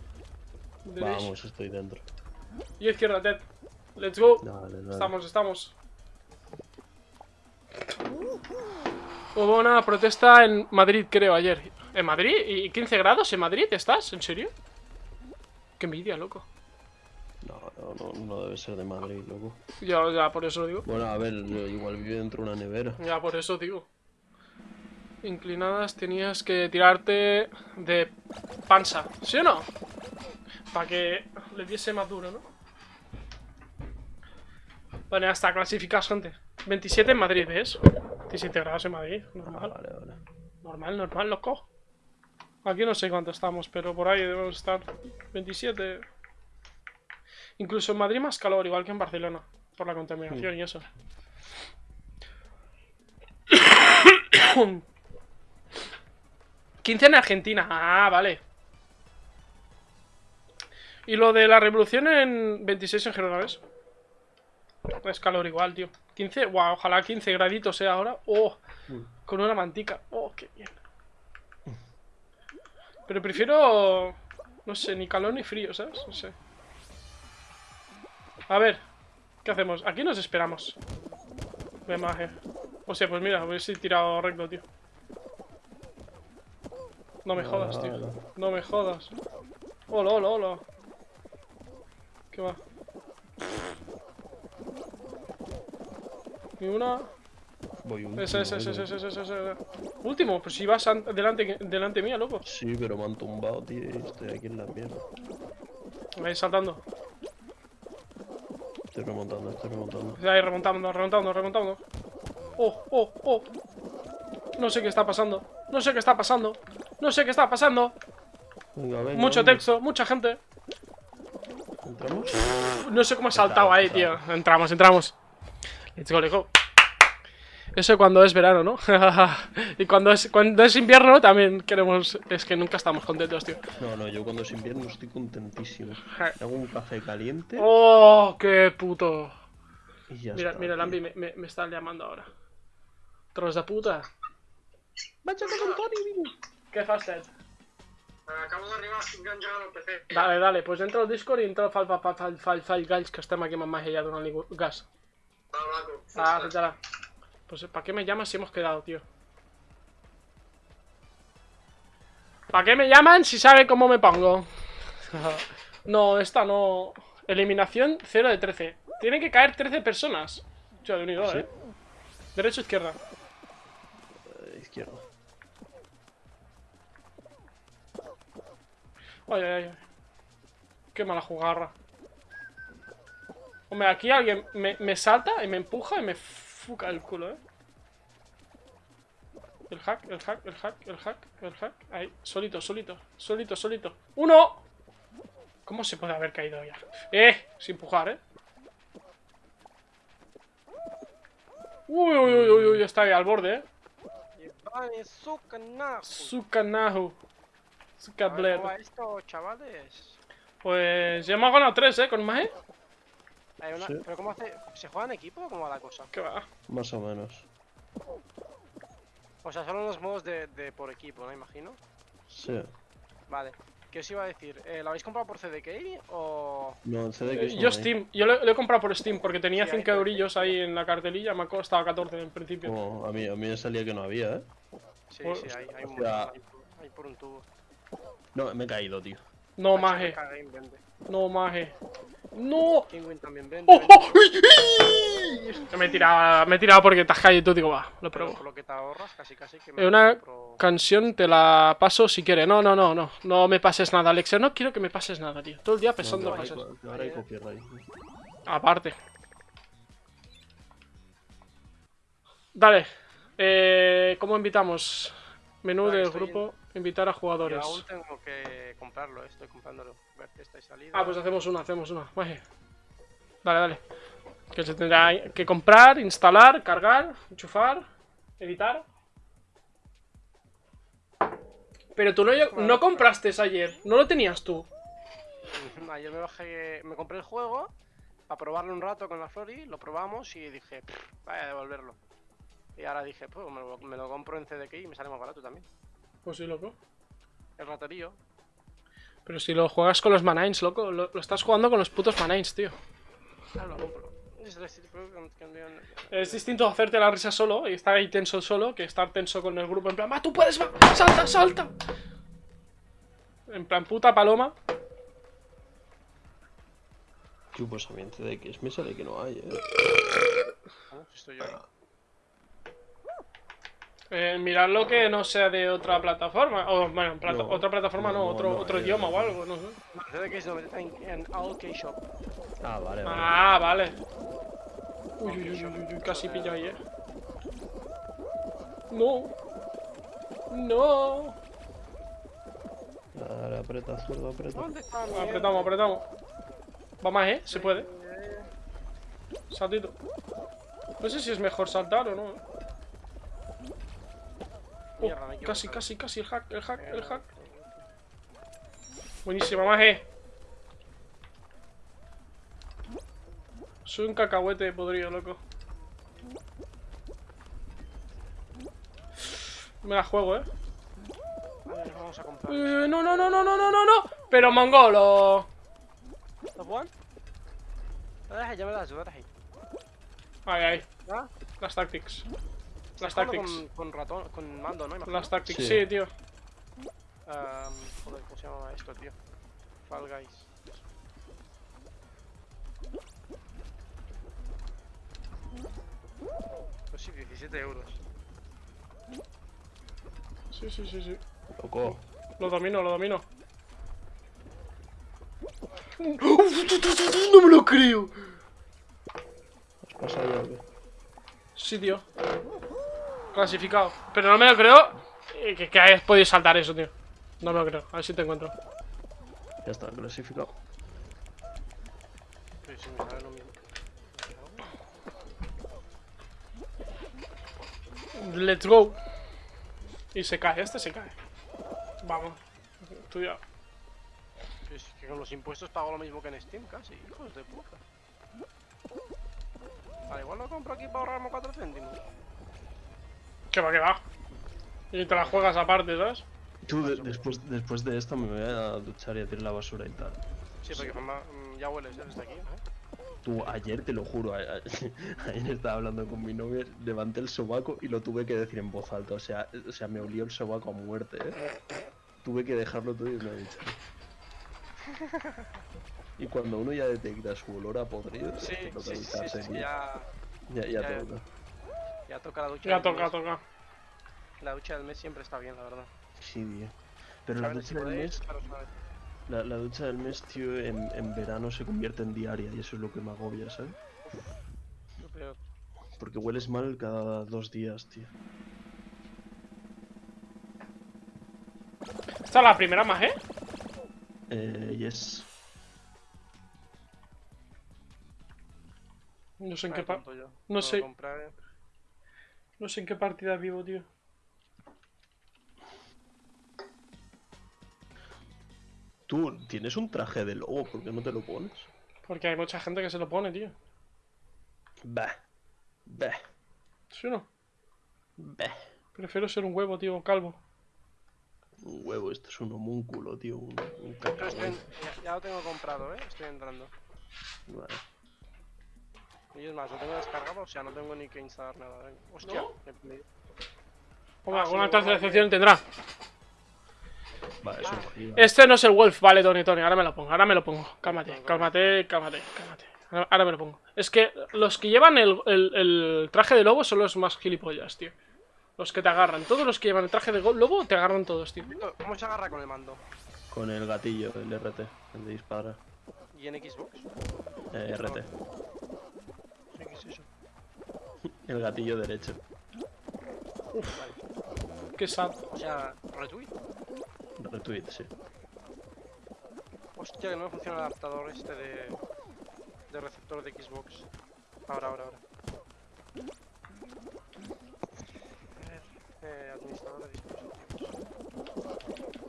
Vamos, estoy dentro. Y izquierda, dead. Let's go. Dale, dale. Estamos, estamos. Hubo una protesta en Madrid, creo, ayer. ¿En Madrid? ¿Y 15 grados en Madrid estás? ¿En serio? Qué envidia, loco. No, no, no, no debe ser de Madrid, loco. Ya, ya, por eso digo. Bueno, a ver, yo igual vive dentro de una nevera. Ya, por eso digo. Inclinadas tenías que tirarte de panza, ¿sí o no? Para que le diese más duro, ¿no? Bueno, hasta clasificas, gente. 27 en Madrid, ¿ves? 27 grados en Madrid, Ah, normal. vale, vale. Normal, normal, loco. Aquí no sé cuánto estamos, pero por ahí debemos estar. 27. Incluso en Madrid más calor, igual que en Barcelona. Por la contaminación y eso. [COUGHS] [COUGHS] 15 en Argentina. Ah, vale. Y lo de la revolución en 26 en Gerona, Es calor igual, tío. 15, wow, ojalá 15 graditos sea ahora. Oh, con una mantica. Oh, qué bien. Pero prefiero, no sé, ni calor ni frío, ¿sabes? No sé. A ver, ¿qué hacemos? Aquí nos esperamos. Ve maje. O sea, pues mira, hubiese tirado recto, tío. No me jodas, tío. No me jodas. Hola, hola, hola. ¿Qué va? Ni una. Voy un. Ese, ese, ese, ese, ese, ese. Último, pues si vas an- delante, delante mía, loco. Sí, pero me han tumbado, tío, y estoy aquí en la mierda. Ahí saltando. Estoy remontando, estoy remontando. Ahí remontando, remontando, remontando. Oh, oh, oh. No sé qué está pasando. No sé qué está pasando. No sé qué está pasando. Venga, venga. Mucho venga. texto, mucha gente. ¿Entramos? No sé cómo he saltado ahí, tío. Entramos, entramos. Let's go, let's go. Eso cuando es verano, ¿no? [LAUGHS] y cuando es, cuando es invierno también queremos... Es que nunca estamos contentos, tío. No, no, yo cuando es invierno estoy contentísimo. Hago un café caliente ¡Oh, qué puto! y ya Mira, está. mira. Lambi me, me, me están llamando ahora. Tros de puta. Váyate con Tony, ¿Qué haces? Acabo d'arribar, estic engegat el PC. Dale, dale, pues entra al Discord i entra al Fall, Fall, Fall, Fall, que estem aquí amb en Maggi ja donant-li gas. Va, maco. Ah, fíjala. Pues, ¿para qué me llamas si hemos quedado, tío? ¿Para qué me llaman si saben cómo me pongo? [LAUGHS] no, esta no... Eliminación 0 de 13. Tienen que caer 13 personas. Tío, de unido, ¿Sí? ¿eh? Derecha o izquierda. Ay, ay, ay. Qué mala jugarra. Hombre, aquí alguien me, me salta y me empuja y me fuca el culo, ¿eh? El hack, el hack, el hack, el hack, el hack. Ahí, solito, solito, solito, solito. ¡Uno! ¿Cómo se puede haber caído ya? ¡Eh! Sin empujar, ¿eh? Uy, uy, uy, uy, uy, está ahí al borde, ¿eh? Vale, su canajo. Sukanahu. Sukabler. ¿Cómo va esto, chavales? Pues ya hemos ganado tres, ¿eh? Con Maje. Hay una... Sí. ¿Pero cómo hace? ¿Se juega en equipo o cómo va la cosa? ¿Qué va? Más o menos. O sea, solo los modos de, de por equipo, ¿no? Imagino. Sí. Vale. ¿Qué os iba a decir? Eh, ¿Lo habéis comprado por CDK o...? No, el CD que Eh, Yo hay. Steam, yo lo, lo he comprado por Steam porque tenía Sí, ahí 5 te- eurillos ahí en la cartelilla, me ha costado 14 en principio. Oh, a, mí, a mí me salía que no había, ¿eh? Sí, sí, hay, hay, un, hay, hay por un tubo. No, me he caído, tío. No, maje, no, maje. ¡No! También vende. ¡Oh, oh! ¡Uy! ¡Uy! Me he tirado, me he tirado porque te has caído y tú digo, va, lo pruebo. por lo que te ahorras, casi casi que me una compro- canción te la paso si quieres. No, no, no, no. No me pases nada, Alexia. No quiero que me pases nada, tío. Todo el día No, pensando cosas. ahora hay copyright. Aparte. Dale. Eh, ¿Cómo invitamos? Menú Vale, del grupo, invitar a Yo jugadores. aún tengo que comprarlo, eh, estoy comprándolo. Ver que está salida. Ah, pues hacemos una, hacemos una. Maje. Dale, dale. Que se tendrá que comprar, instalar, cargar, enchufar, editar. Pero tú no, no compraste ayer, no lo tenías tú. [LAUGHS] Ayer me bajé, me compré el juego para probarlo un rato con la Flori, lo probamos y dije, "Pff, vaya a devolverlo. Y ahora dije, pues me lo, me lo compro en CDK y me sale más barato también. Pues sí, loco. El raterío. Pero si lo juegas con los Manines, loco, lo, lo estás jugando con los putos Manines, tío. Ah, lo compro. Es decir, pero Es distinto hacerte la risa solo y estar ahí tenso solo que estar tenso con el grupo en plan, ¡va, tú puedes, va! ¡Salta, salta! En plan, puta paloma. Tío, pues a mí en CDX me sale que no hay, ¿eh? Ah, si estoy yo Eh, miradlo que no sea de otra plataforma. O, bueno, plata- No, otra plataforma no, no, otro, no, otro eh, idioma o algo, no sé. En, Shop. Ah, vale, vale. Ah, vale. Uy, uy, uy, uy, uy, casi pillo ahí, eh. No. No. Dale, aprieta, zurdo, aprieta. ¿Dónde está mi Apretamos, apretamos. Va más, eh, se puede. Eh, Saltito. No sé si es mejor saltar o no. Oh, casi, casi, casi, el hack, el hack, el hack. Buenísima, maje. Soy un cacahuete podrido, loco. Me la juego, eh. Vamos a comprar. Eh, no, no, no, no, no, no, no, no. Pero mongolo. ¿Top one? Ya me das, ahora sí. Ay, ay. ¿Ah? Las tactics. Las tactics. Con, con ratón, con mando, ¿no? Imagino. Las tactics, Sí. sí, tío. Joder, ¿cómo se llama esto, tío? Fall Guys. Pues sí, 17 euros. Sí, sí, sí, sí. Loco. Lo domino, lo domino. [LAUGHS] No me lo creo. ¿Has pasado ya o qué? Sí, tío. Clasificado. Pero no me lo creo eh, que, que hayas podido saltar eso, tío. No me lo creo. A ver si te encuentro. Ya está, clasificado. Sí, sí, me sale lo mismo. Let's go. Y se cae, este se cae. Vamos. Estudiado. Que con los impuestos pago lo mismo que en Steam, casi. Hijos de puta. Vale, igual lo compro aquí para ahorrarme 4 céntimos. Que va, que va. Y te la juegas aparte, ¿sabes? Tú, de- después, después de esto me voy a duchar y a tirar la basura y tal. Sí, porque mamá, mm, ya hueles ya desde aquí, ¿eh? Tú, ayer te lo juro, [LAUGHS] ayer estaba hablando con mi novia, levanté el sobaco y lo tuve que decir en voz alta. O sea, o sea me olió el sobaco a muerte, ¿eh? Tuve que dejarlo todo y me duchar. Y cuando uno ya detecta su olor a podrido, Sí, te sí, sí, sí, ya, ya, ya ya- toca. Ya toca la ducha. Ya del toca, mes. toca. La ducha del mes siempre está bien, la verdad. Sí, tío. Pero la si ducha del mes, la, la ducha del mes, tío, en, en verano se convierte en diaria y eso es lo que me agobia, ¿sabes? Lo peor. Porque hueles mal cada dos días, tío. Esta es la primera más, ¿eh? Eh, yes. No sé en Ay, qué, pa- no sé. comprar, eh. No sé en qué partida vivo, tío. Tú tienes un traje de lobo, ¿por qué no te lo pones? Porque hay mucha gente que se lo pone, tío. Bah. Bah. ¿Sí o no? Bah. Prefiero ser un huevo, tío, calvo. Un huevo, esto es un homúnculo, tío. Un, un en- ya, ya lo tengo comprado, ¿eh? Estoy entrando. Vale. Y es más, lo tengo descargado, o sea, no tengo ni que instalar nada. venga. Hostia, ¿No? me- Hombre, Ah, alguna tendrá. Vale, es un. Este no es el Wolf, vale, Tony, Tony, ahora me lo pongo, ahora me lo pongo. Cálmate, cálmate, cálmate, cálmate. Ahora- Ahora me lo pongo. Es que los que llevan el, el- el traje de lobo son los más gilipollas, tío. Los que te agarran. Todos los que llevan el traje de lobo te agarran todos, tío. ¿Cómo se agarra con el mando? Con el gatillo, el RT, el de disparar. ¿Y en Xbox? Eh, RT. El gatillo derecho. Qué sad. O sea, retweet. Retweet, sí. Hostia, que no me funciona el adaptador este de, de receptor de Xbox. Ahora, ahora, ahora. A ver, eh, administrador de dispositivos.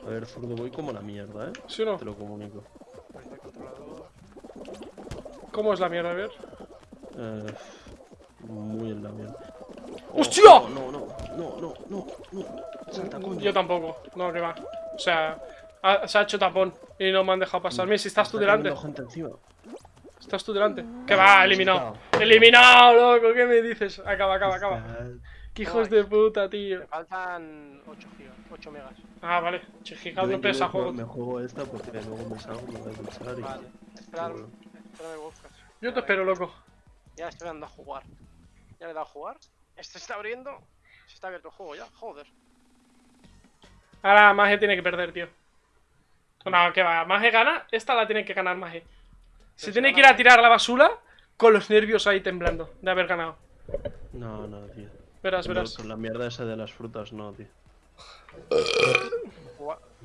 A ver, zurdo, voy como la mierda, ¿eh? ¿Sí o no? Te lo comunico. ¿Cómo es la mierda? A ver. Eh, muy en la mierda. Oh, ¡Hostia! No, no, no, no, no, no, no. Salta, coño. Yo tampoco. No, que va. O sea, ha- se ha hecho tapón y no me han dejado pasar. Mira, si estás tú delante. cayendo gente encima. Estás tú delante. Que va, eliminado. Eliminado, loco. ¿Qué me dices? Acaba, acaba, acaba. Qué hijos de puta, tío. Me faltan 8 gigas, 8 megas. Ah, vale. Chijical Yo- no pesa juego. Me juego esta porque luego me salgo, me voy a duchar y... Vale. Esperar, bueno. espérame, Wolfcast. Yo te espero, loco. Ya estoy dando a jugar. Ya le he dado a jugar. Este se está abriendo. Se está abierto el juego ya, joder. Ahora Maje tiene que perder, tío. No, que va. Maje gana. Esta la tiene que ganar Maje. Se tiene que ir a tirar la basura con los nervios ahí temblando de haber ganado. No, no, tío. Verás, verás. con la mierda esa de las frutas, no, tío.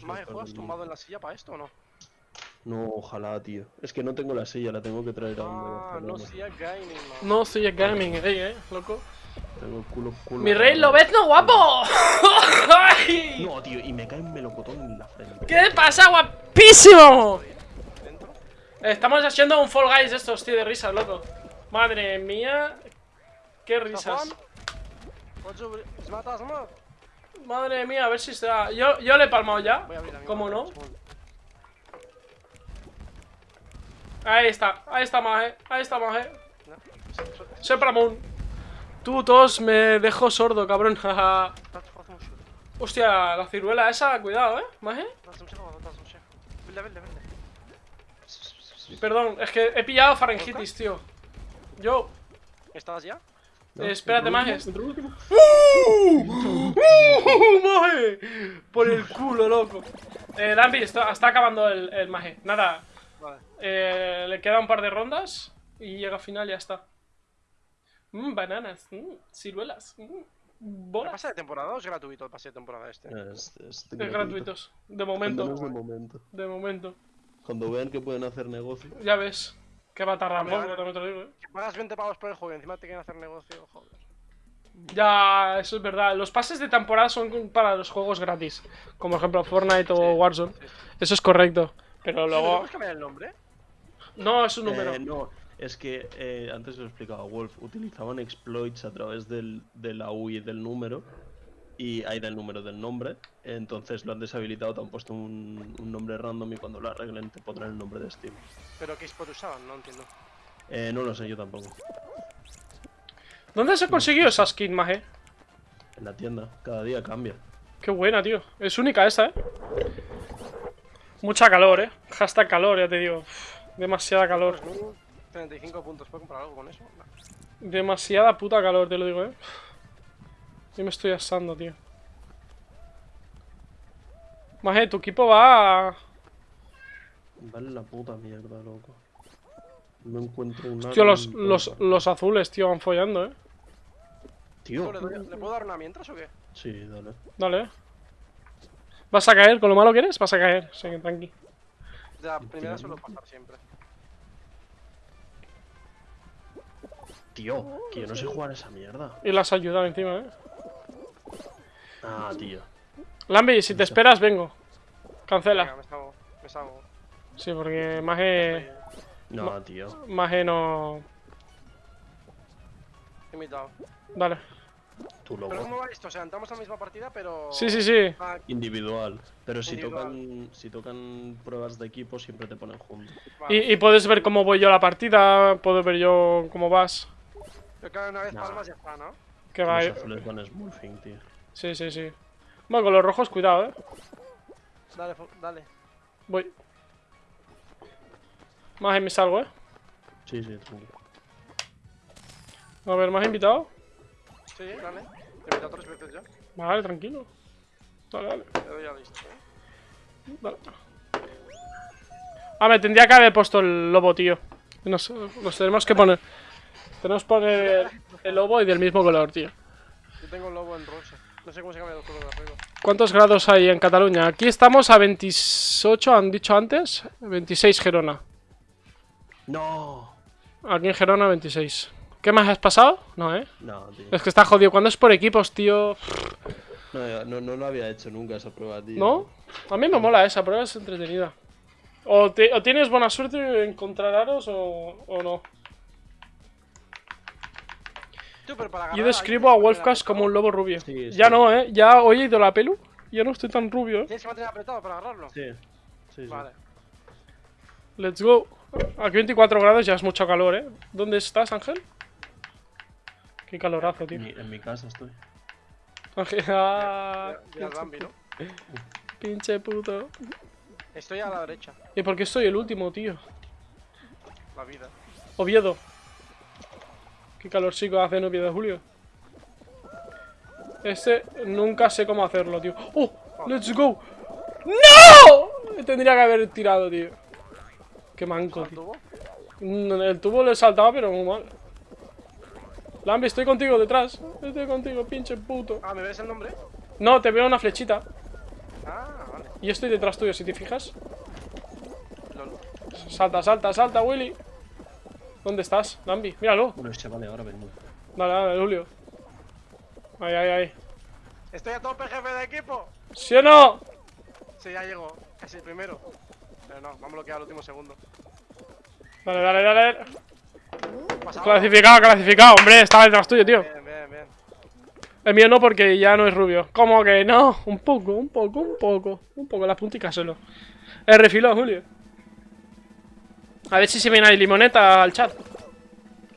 Maje, ¿juegas tumbado en la silla para esto o no? No, ojalá, tío. Es que no tengo la silla, la tengo que traer a donde Ah, no Barcelona. silla gaming, man. No soy el gaming, eh, eh, loco. Tengo el culo, culo Mi rey. Lobezno, guapo. [LAUGHS] ¡Ay! No, tío, y me cae un melocotón en la frente. ¿Qué pasa, guapísimo? ¿Dentro? Estamos haciendo un Fall Guys de estos, tío, de risas, loco. Madre mía. Qué risas. ¿Puedes abrir? ¿Se mata, se mata? Madre mía, a ver si está. Yo, yo le he palmado ya. ¿Cómo no? Ahí está, ahí está Maje, ahí está Maje. Sepramon. Tú, todos me dejo sordo, cabrón. [LAUGHS] Hostia, la ciruela esa, cuidado, eh, Maje. Perdón, es que he pillado faringitis, tío. Yo. ¿Estás ya? Eh, espérate, Maje. ¡Uh! ¡Uh! ¡Maje! Por el culo, loco. Eh, Dampi, está, está acabando el, el Maje. Nada. Eh, le queda un par de rondas y llega a final y ya está. Mmm, bananas, mmm, ciruelas. mm. ¿El pase de temporada o es gratuito el pase de temporada este? Es, es De gratuitos. De momento. De momento. De momento. Cuando vean que pueden hacer negocio. Ya ves. Que va a tardar poco, también te lo digo, eh. Que pagas 20 pavos por el juego y encima te quieren hacer negocio, joder. Ya, eso es verdad. Los pases de temporada son para los juegos gratis. Como por ejemplo Fortnite o Sí, Warzone. sí, sí. Eso es correcto. Pero ¿Le luego. podemos cambiar el nombre? No, es un número. Eh, no, es que eh, antes lo explicaba Wolf, utilizaban exploits a través del, de la UI del número y ahí del número del nombre, entonces lo han deshabilitado, te han puesto un, un nombre random y cuando lo arreglen te pondrán el nombre de Steam. ¿Pero qué spot usaban? No entiendo. Eh, no lo sé, yo tampoco. ¿Dónde se consiguió esa skin, maje? En la tienda, cada día cambia. Qué buena, tío. Es única esta, eh. Mucha calor, eh. Hashtag calor, ya te digo. Demasiada calor. 35 puntos, ¿puedo comprar algo con eso? No. Demasiada puta calor, te lo digo, eh. Yo me estoy asando, tío. Maje, tu equipo va. a- Vale la puta mierda, loco. No encuentro un Tío, los, los, los azules, tío, van follando, eh. Tío, ¿Le, doy- ¿Le puedo dar una mientras o qué? sí, dale. Dale, eh. ¿Vas a caer? ¿Con lo malo que eres? Vas a caer. Sí, que tranqui. De la primera suelo pasar siempre. Tío, que yo no sé jugar a esa mierda. Y las ayudado encima, eh. Ah, tío. Lambi, si te esperas, vengo. Venga, Cancela. me salgo. Me salgo. Sí, porque Maje. Estoy No, tío. Maje no. invitado. Dale. Tú ¿Pero loco. cómo va esto? O sea, entramos a la misma partida, pero... Sí, sí, sí. Ah, Individual. Pero si Individual. tocan si tocan pruebas de equipo siempre te ponen juntos. vale. Y, y puedes ver cómo voy yo a la partida, puedo ver yo cómo vas. Pero claro, una vez Nah. palmas ya está, ¿no? Que va, Los eh. van smurfing, tío. Sí, sí, sí. Bueno, con los rojos, cuidado, eh. Dale, dale. Voy. Más me salgo, eh. Sí, sí, tranquilo. A ver, ¿más invitado? Sí, dale. Te he tres veces ya. Vale, tranquilo. Dale, dale, Te doy ya listo, ¿eh? dale. Ah, me tendría que haber puesto el lobo, tío. Nos, nos tenemos que poner. Tenemos que poner el lobo y del mismo color, tío. Yo tengo un lobo en rosa. No sé cómo se cambia el color de arriba. ¿Cuántos grados hay en Cataluña? Aquí estamos a 28, han dicho antes. 26 Gerona. ¡No! Aquí en Gerona 26. ¿Qué más has pasado? No, eh. No, tío. Es que está jodido. Cuando es por equipos, tío. No, no, no lo había hecho nunca esa prueba, tío. ¿No? A mí me mola esa prueba, es entretenida. O, te- o tienes buena suerte en encontrar aros o, o no. Tú, pero para Yo describo a Wolfcast como un lobo rubio. Sí, Ya no, ¿eh? Ya hoy he ido la pelu. Ya no estoy tan rubio. ¿eh? Tienes que mantener apretado para agarrarlo. Sí, sí, sí. Vale. Let's go. Aquí 24 grados ya es mucho calor, ¿eh? ¿Dónde estás, Ángel? Qué calorazo, tío. En mi, en mi casa estoy. Ah, Ya, ya Bambi, ¿no? pinche puto. Estoy a la derecha. ¿Y por qué soy el último, tío? La vida. Oviedo. Qué calorcico hace en Oviedo, Julio. Este nunca sé cómo hacerlo, tío. ¡Oh! ¡Let's go! ¡No! Tendría que haber tirado, tío. Qué manco. Mm, El tubo le saltaba, pero muy mal. Lambi, estoy contigo detrás. Estoy contigo, pinche puto. Ah, ¿me ves el nombre? No, te veo una flechita. Ah, vale. Y yo estoy detrás tuyo, si te fijas. Lol. Salta, salta, salta, Willy. ¿Dónde estás, Lambi? Míralo. Bueno, vale, ahora vengo. Dale, dale, Julio. Ahí, ahí, ahí. Estoy a tope, jefe de equipo. ¿Sí o no? Sí, ya llegó. Casi el primero. Pero no, vamos a bloquear el último segundo. Dale, dale, dale. Clasificado, clasificado, hombre. Estaba detrás tuyo, tío. Bien, bien, bien. El mío no, porque ya no es rubio. ¿Cómo que no? Un poco, un poco, un poco. Un poco, las punticas solo. El refilón, Julio. A ver si se viene ahí limoneta al chat.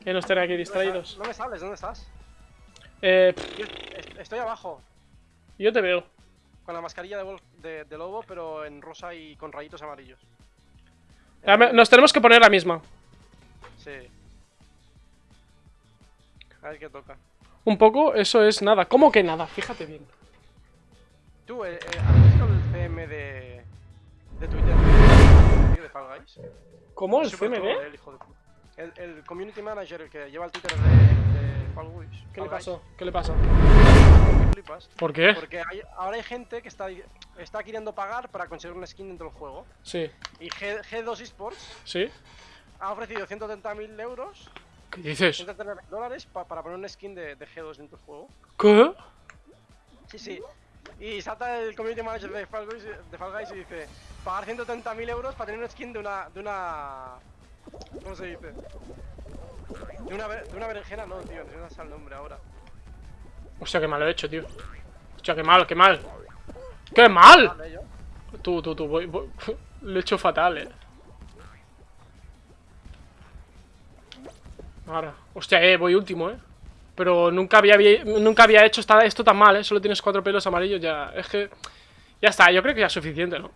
Que no estén aquí distraídos. No me sales, ¿dónde estás? Eh, Yo estoy abajo. yo te veo. Con la mascarilla de, wolf- de, de lobo, pero en rosa y con rayitos amarillos. Nos tenemos que poner la misma. Sí. A ver qué toca. Un poco, eso es nada. ¿Cómo que nada? Fíjate bien. Tú, eh, eh, ¿has visto el CM de, de Twitter de, Fall Guys? ¿Cómo? ¿El hijo de puta. El, el community manager, el que lleva el Twitter de, de Fall Guys. ¿Qué le Guys, pasó? ¿Qué le pasó? flipas. ¿Por qué? Porque hay- ahora hay gente que está, está queriendo pagar para conseguir una skin dentro del juego. Sí, Y G, G2 Esports sí. ha ofrecido 130.000 euros, ¿Qué dices? 130.000 dólares pa- para poner una skin de, de G2 dentro del juego. ¿Qué? Sí, sí. Y salta el community manager de Fall Guys, de Fall Guys y dice: pagar 130.000 euros para tener una skin de una. de una. ¿Cómo se dice? De una, de una berenjena, no, tío, no sé el nombre ahora. Hostia, qué mal lo he hecho, tío. Hostia, qué mal, qué mal. ¡Qué mal! Tú, tú, tú, voy, voy- [LAUGHS] Lo he hecho fatal, eh. Ahora. Hostia, eh, voy último, eh. Pero nunca había, nunca había hecho esta- esto tan mal, eh. Solo tienes cuatro pelos amarillos, ya. Es que. Ya está, yo creo que ya es suficiente, ¿no?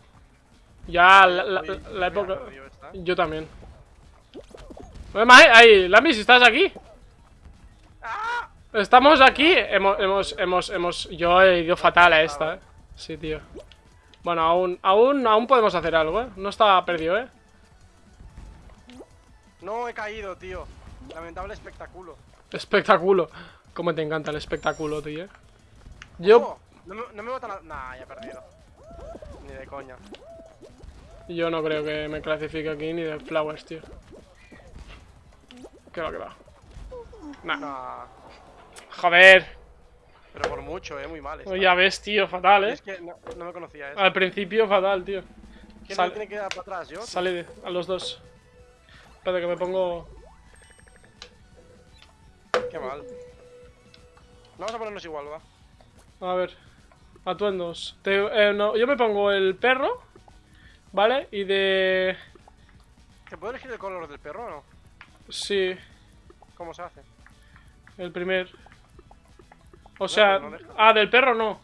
Ya la, época. Yo también. Mae, ahí, Lamis, ¿estás aquí? Estamos aquí. Hemos, hemos, hemos, hemos. Yo he ido fatal a esta, eh. Sí, tío. Bueno, aún, aún, aún podemos hacer algo, eh. No está perdido, eh. No he caído, tío. Lamentable espectáculo. Espectáculo. Cómo te encanta el espectáculo, tío. eh. Yo, Oh, no, me, no me botan a... Nah, ya he perdido. Ni de coña. yo no creo que me clasifique aquí ni de flowers, tío. Que va, que va. Nah. Nah. Joder. Pero por mucho, eh, muy mal. esta. Ya ves, tío, fatal, eh. Es que no, no me conocía eso. Al principio, fatal, tío. ¿Quién sal- tiene que dar para atrás? ¿Yo? Sale de- a los dos. Espérate que me pongo. Qué mal. Vamos a ponernos igual, va. A ver. Atuendos. Te- eh, no, yo me pongo el perro. ¿Vale? Y de. ¿Te puedo elegir el color del perro o no? Sí, ¿Cómo se hace? el primer. O sea. no ah, del perro no.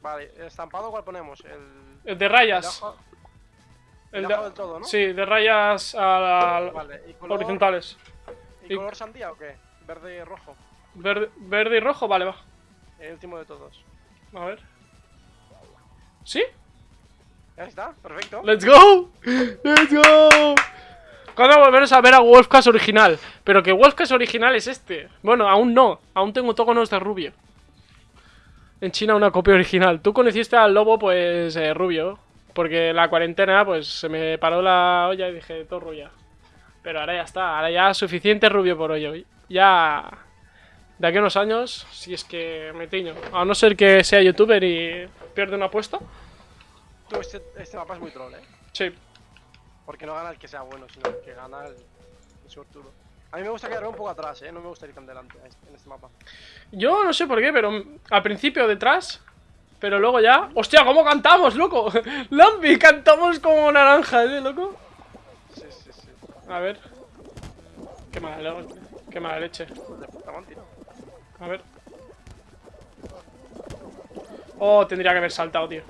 Vale, ¿el estampado cuál ponemos? El... El de el rayas. ajo- El el de- del todo, ¿no? Sí, de rayas a- a- Vale, ¿y color, horizontales. ¿y y- color sandía o qué? Verde y rojo. Verde, verde y rojo, vale, va. El último de todos. A ver. ¿Sí? Ya está, perfecto. ¡Let's go! ¡Let's go! Cuando volvemos a ver a Wolfcast original. Pero que Wolfcast original es este. Bueno, aún no. Aún tengo toconos de rubio. En China una copia original. Tú conociste al lobo, pues, eh, rubio. Porque la cuarentena, pues, se me paró la olla y dije, todo rubia. Pero ahora ya está. Ahora ya suficiente rubio por hoy. Ya... De aquí a unos años, si es que me tiño. A no ser que sea youtuber y pierde una apuesta. Tú, este, este mapa es muy troll, ¿eh? Sí, Porque no gana el que sea bueno, sino el que gana el, el suertudo. A mí me gusta quedarme un poco atrás, ¿eh? No me gusta ir tan delante este- en este mapa. Yo no sé por qué, pero al principio detrás, pero luego ya... ¡Hostia, cómo cantamos, loco! [LAUGHS] ¡Lambi, cantamos como naranjas, eh, loco! A ver... Qué mala, qué mala leche. A ver... Oh, tendría que haber saltado, tío.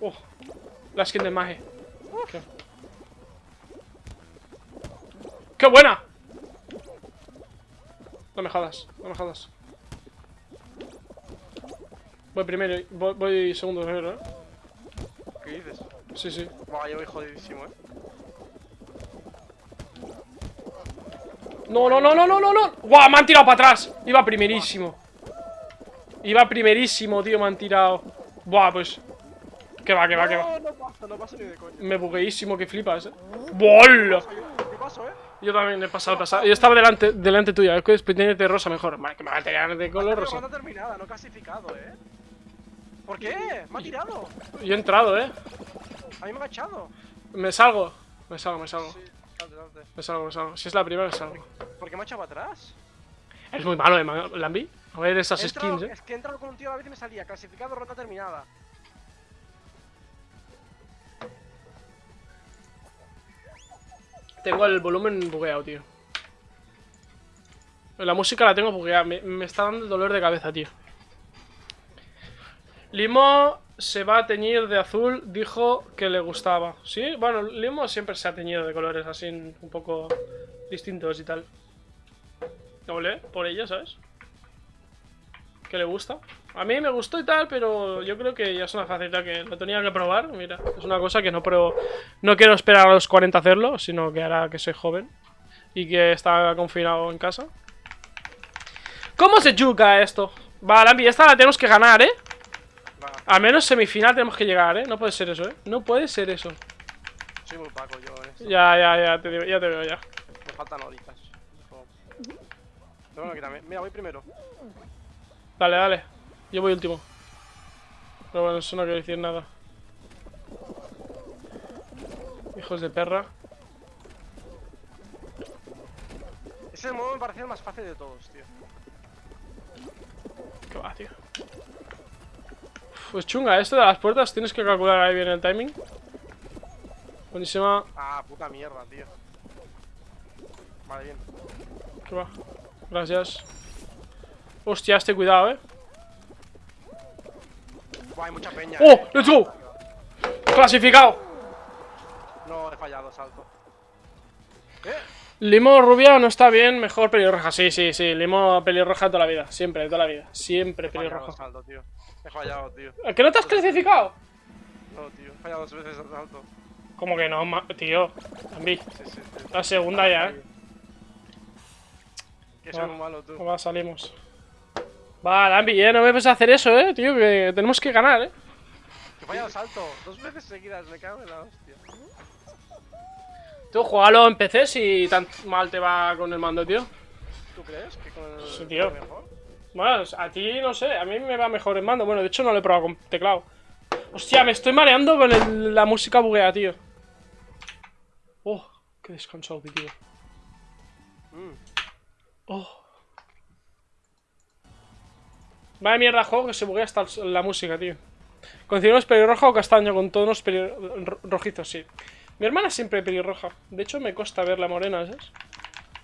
Oh, la skin de Mage. Qué... ¡Qué buena! No me jodas, no me jodas. Voy primero, voy, voy segundo primero, ¿eh? Sí, sí. Buah, yo voy jodidísimo, ¿eh? No, no, no, no, no, no, no. ¡Guau! Me han tirado para atrás. Iba primerísimo. Iba primerísimo, tío, me han tirado. Buah, pues. Que va, que va, que va. No, no pasa, no pasa ni de coña. Me bugueísimo que flipas, eh. ¡Bola! ¿Qué pasó, eh? Yo también he pasado, he pasado. Yo estaba delante, delante tuya. Es que después tienes de rosa mejor. Vale, que me va a tirar de color Pero rosa. terminada, no clasificado, ¿eh? ¿Por qué? Me ha tirado. Yo he entrado, eh. A mí me ha echado. Me salgo. Me salgo, me salgo. Sí, date, date. Me salgo, me salgo. Si es la primera, me salgo. ¿Por qué me ha echado para atrás? Es muy malo, eh, Lambi. A ver esas skins, eh. Es que he entrado con un tío a la vez y me salía clasificado, ronda terminada. Tengo el volumen bugueado, tío. La música la tengo bugueada. Me, me está dando dolor de cabeza, tío. Limo se va a teñir de azul. Dijo que le gustaba. ¿Sí? Bueno, Limo siempre se ha teñido de colores así un poco distintos y tal. Ole, por ella, ¿sabes? Que le gusta. A mí me gustó y tal, pero yo creo que ya es una faceta que lo tenía que probar. Mira, es una cosa que no pruebo. No quiero esperar a los 40 a hacerlo, sino que hará que soy joven y que está confinado en casa. ¿Cómo se yuca esto? Va, Lambi, esta la tenemos que ganar, ¿eh? Al menos semifinal tenemos que llegar, ¿eh? No puede ser eso, ¿eh? No puede ser eso. soy muy paco yo en esto. Ya, ya, ya, te, digo- ya te veo ya. Me faltan horitas. Como- Pero bueno, quítame. Mira, voy primero. Dale, dale. Yo voy último. Pero bueno, eso no quiere decir nada. Hijos de perra. Ese modo me parecía el más fácil de todos, tío. ¿Qué va, tío? Pues chunga, esto de las puertas tienes que calcular ahí bien el timing. Buenísima. Ah, puta mierda, tío. Vale, bien. ¿Qué va? Gracias. Hostia, este cuidado, eh. Buah, hay mucha peña. ¡Oh! eh. ¡Let's go! ¡Clasificado! No, he fallado, salto. ¿Eh? Limo rubia no está bien, mejor pelirroja. Sí, sí, sí. Limo pelirroja toda la vida. Siempre, toda la vida. Siempre pelirroja. salto, tío. He fallado, tío. ¿A ¿Que no te has clasificado? No, tío. He fallado dos veces el salto. Como que no, tío. Zambi. Sí, sí, sí. La segunda ya, eh. Que soy muy malo, tú. Va, salimos. Va, Lambi, eh. No me puedes hacer eso, eh, tío. Que tenemos que ganar, eh. Que fallado el salto. Dos veces seguidas. Me cago en la hostia. Tú, juégalo en PC si tan mal te va con el mando, tío. ¿Tú crees que con el Sí, tío. mejor? Bueno, a ti no sé, a mí me va mejor el mando. Bueno, de hecho no lo he probado con teclado. Hostia, me estoy mareando con el- la música buguea, tío. Oh, qué descansado, tío. Mm. Oh. Vaya mierda juego que se buguea hasta la música, tío. Continuos pelirroja o castaño con tonos rojizos, sí. Mi hermana siempre pelirroja. De hecho, me cuesta verla morena, ¿sabes?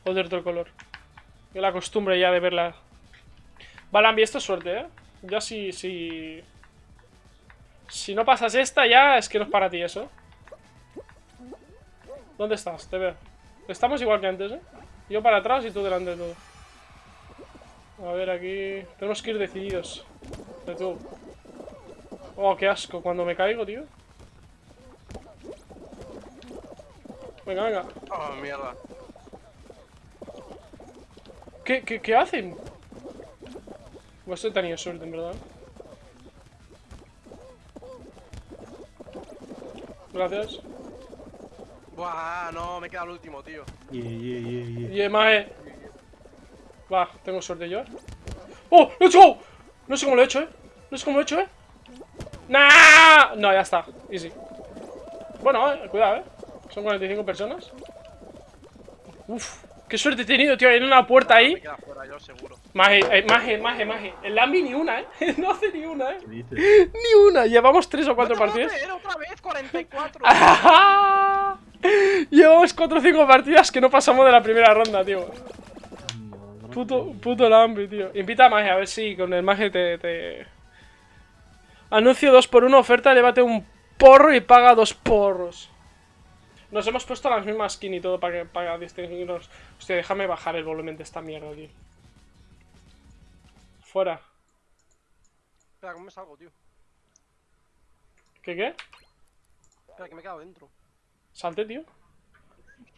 O de otro color. Yo la costumbre ya de verla. Balambi, esto es suerte, ¿eh? Ya si, si... Si no pasas esta, ya es que no es para ti eso. ¿Dónde estás? Te veo. Estamos igual que antes, ¿eh? Yo para atrás y tú delante de todo. A ver, aquí... Tenemos que ir decididos. De tú. Oh, qué asco cuando me caigo, tío. Venga, venga. Oh, mierda. ¿Qué, qué, qué hacen? Pues he tenido suerte, en verdad. Gracias. Buah, no, me queda el último, tío. Yeah, yeah, yeah, yeah. Y además, eh. Va, tengo suerte yo, eh. ¡Oh! ¡Let's go! No sé cómo lo he hecho, eh. No sé cómo lo he hecho, eh. ¡Nah! No, ya está. Easy. Bueno, eh, cuidado, eh. Son 45 personas. Uf, qué suerte he tenido, tío. Hay una puerta ahí. Me queda fuera, yo seguro. Maje, eh, maje, maje, maje. El Lambi ni una, eh. [LAUGHS] No hace ni una, eh. ¿Qué dices? Ni una. Llevamos tres o cuatro ¡No te partidas. otra vez! ¡44! ¡Ah! [LAUGHS] Llevamos cuatro o cinco partidas que no pasamos de la primera ronda, tío. Puto, puto Lambi, tío. Invita a Maje, a ver si con el Maje te, te... Anuncio 2x1, oferta, llévate un porro y paga dos porros. Nos hemos puesto las mismas skin y todo para que para distinguirnos. Hostia, déjame bajar el volumen de esta mierda, tío. Fuera. Espera, ¿cómo me salgo, tío? ¿Qué qué? Espera, que me he quedado dentro. Salte, tío.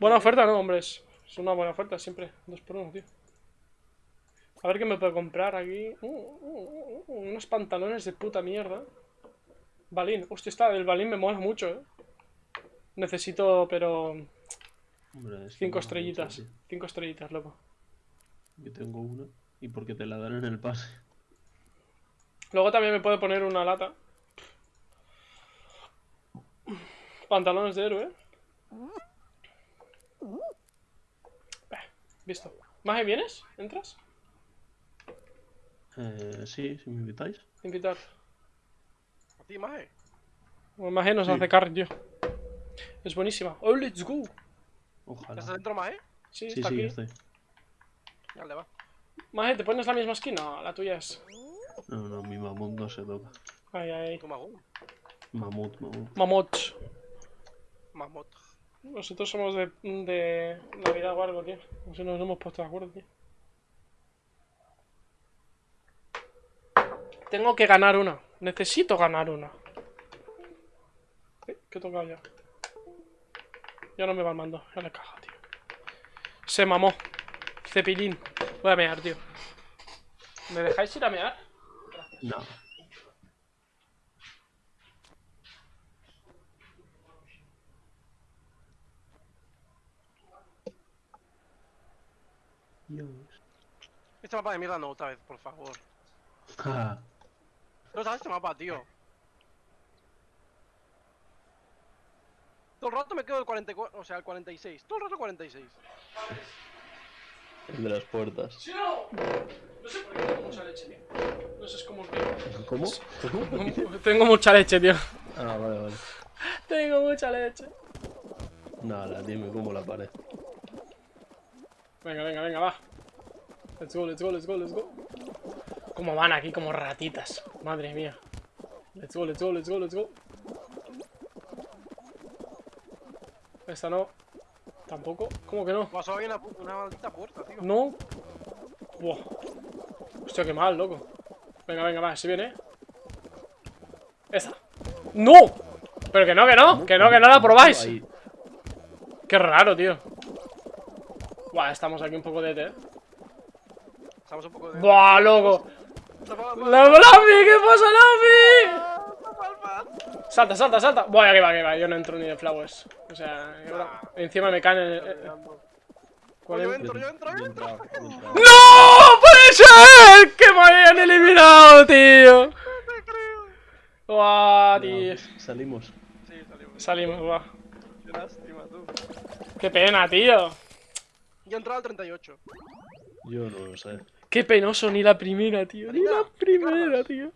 Buena oferta, ¿no, hombres? Es una buena oferta siempre. Dos por uno, tío. A ver qué me puedo comprar aquí. Uh, uh, uh, unos pantalones de puta mierda. Balín. Hostia, esta del balín me mola mucho, eh. Necesito, pero... Hombre, es Cinco estrellitas. mucho, Cinco estrellitas, loco. Yo tengo una. Y porque te la dan en el pase. Luego también me puedo poner una lata. Pantalones de héroe. Eh, Visto. Maje, ¿vienes? ¿Entras? Eh, sí, si me invitáis. Invitar. ¿A ti, Maje? Bueno, Maje nos Sí. hace carry, tío. Es buenísima. Oh, let's go. Ojalá. ¿Estás dentro, Maje? Sí, Sí, está sí, aquí. estoy. Dale, va. Maje, ¿te pones la misma skin? No, la tuya es. No, no, mi mamut no se toca. Ay, ay. Tu magú. Mamut, mamut. Mamot. Mamot. Nosotros somos de, de Navidad o algo, tío. No sé, nos hemos puesto de acuerdo, tío. Tengo que ganar una. Necesito ganar una. Eh, ¿Qué he tocado ya? Ya no me va el mando. Ya le cago, tío. Se mamó. Cepillín. Voy a mear, tío. ¿Me dejáis ir a mear? No. Dios. Este mapa de mierda no, otra vez, por favor. Ah, No sabes este mapa, tío. Todo el rato me quedo el 44, o sea, el 46. Todo el rato 46. el de las puertas. ¿Sí o no? No sé por qué tengo mucha leche, tío. No sé, es como que... ¿Cómo? ¿Cómo? [LAUGHS] Tengo mucha leche, tío. Ah, vale, vale. Tengo mucha leche. Nada, dime cómo la pared. Venga, venga, venga, va. Let's go, let's go, let's go, let's go. ¿Cómo van aquí como ratitas? Madre mía. Let's go, let's go, let's go, let's go. Esta no. Tampoco. ¿Cómo que no? Solo hay una, maldita puerta, tío. No. Buah. Hostia, qué mal, loco. Venga, venga, va, si viene. Esa. ¡No! Pero que no, que no, que no, que no la probáis. Ahí. Qué raro, tío. Buah, estamos aquí un poco de té. Estamos un poco de. Buah, loco. ¡La Lavi! ¿Qué pasa, Lavi? Salta, salta, salta. Voy, que va, que va. Yo no entro ni de flowers. O sea, Nah. encima me caen. el- el- Oh, yo el- entro, yo entro, yo entro. ¡No! ¡Puede ser! ¡Que me hayan eliminado, tío! No te creo. Buah, tío. No, Salimos. Sí, salimos. Salimos, buah. Qué lástima, tú. Qué pena, tío. Yo he entrado al 38. Yo no lo sé. Qué penoso, ni la primera, tío. Ni la primera, tío.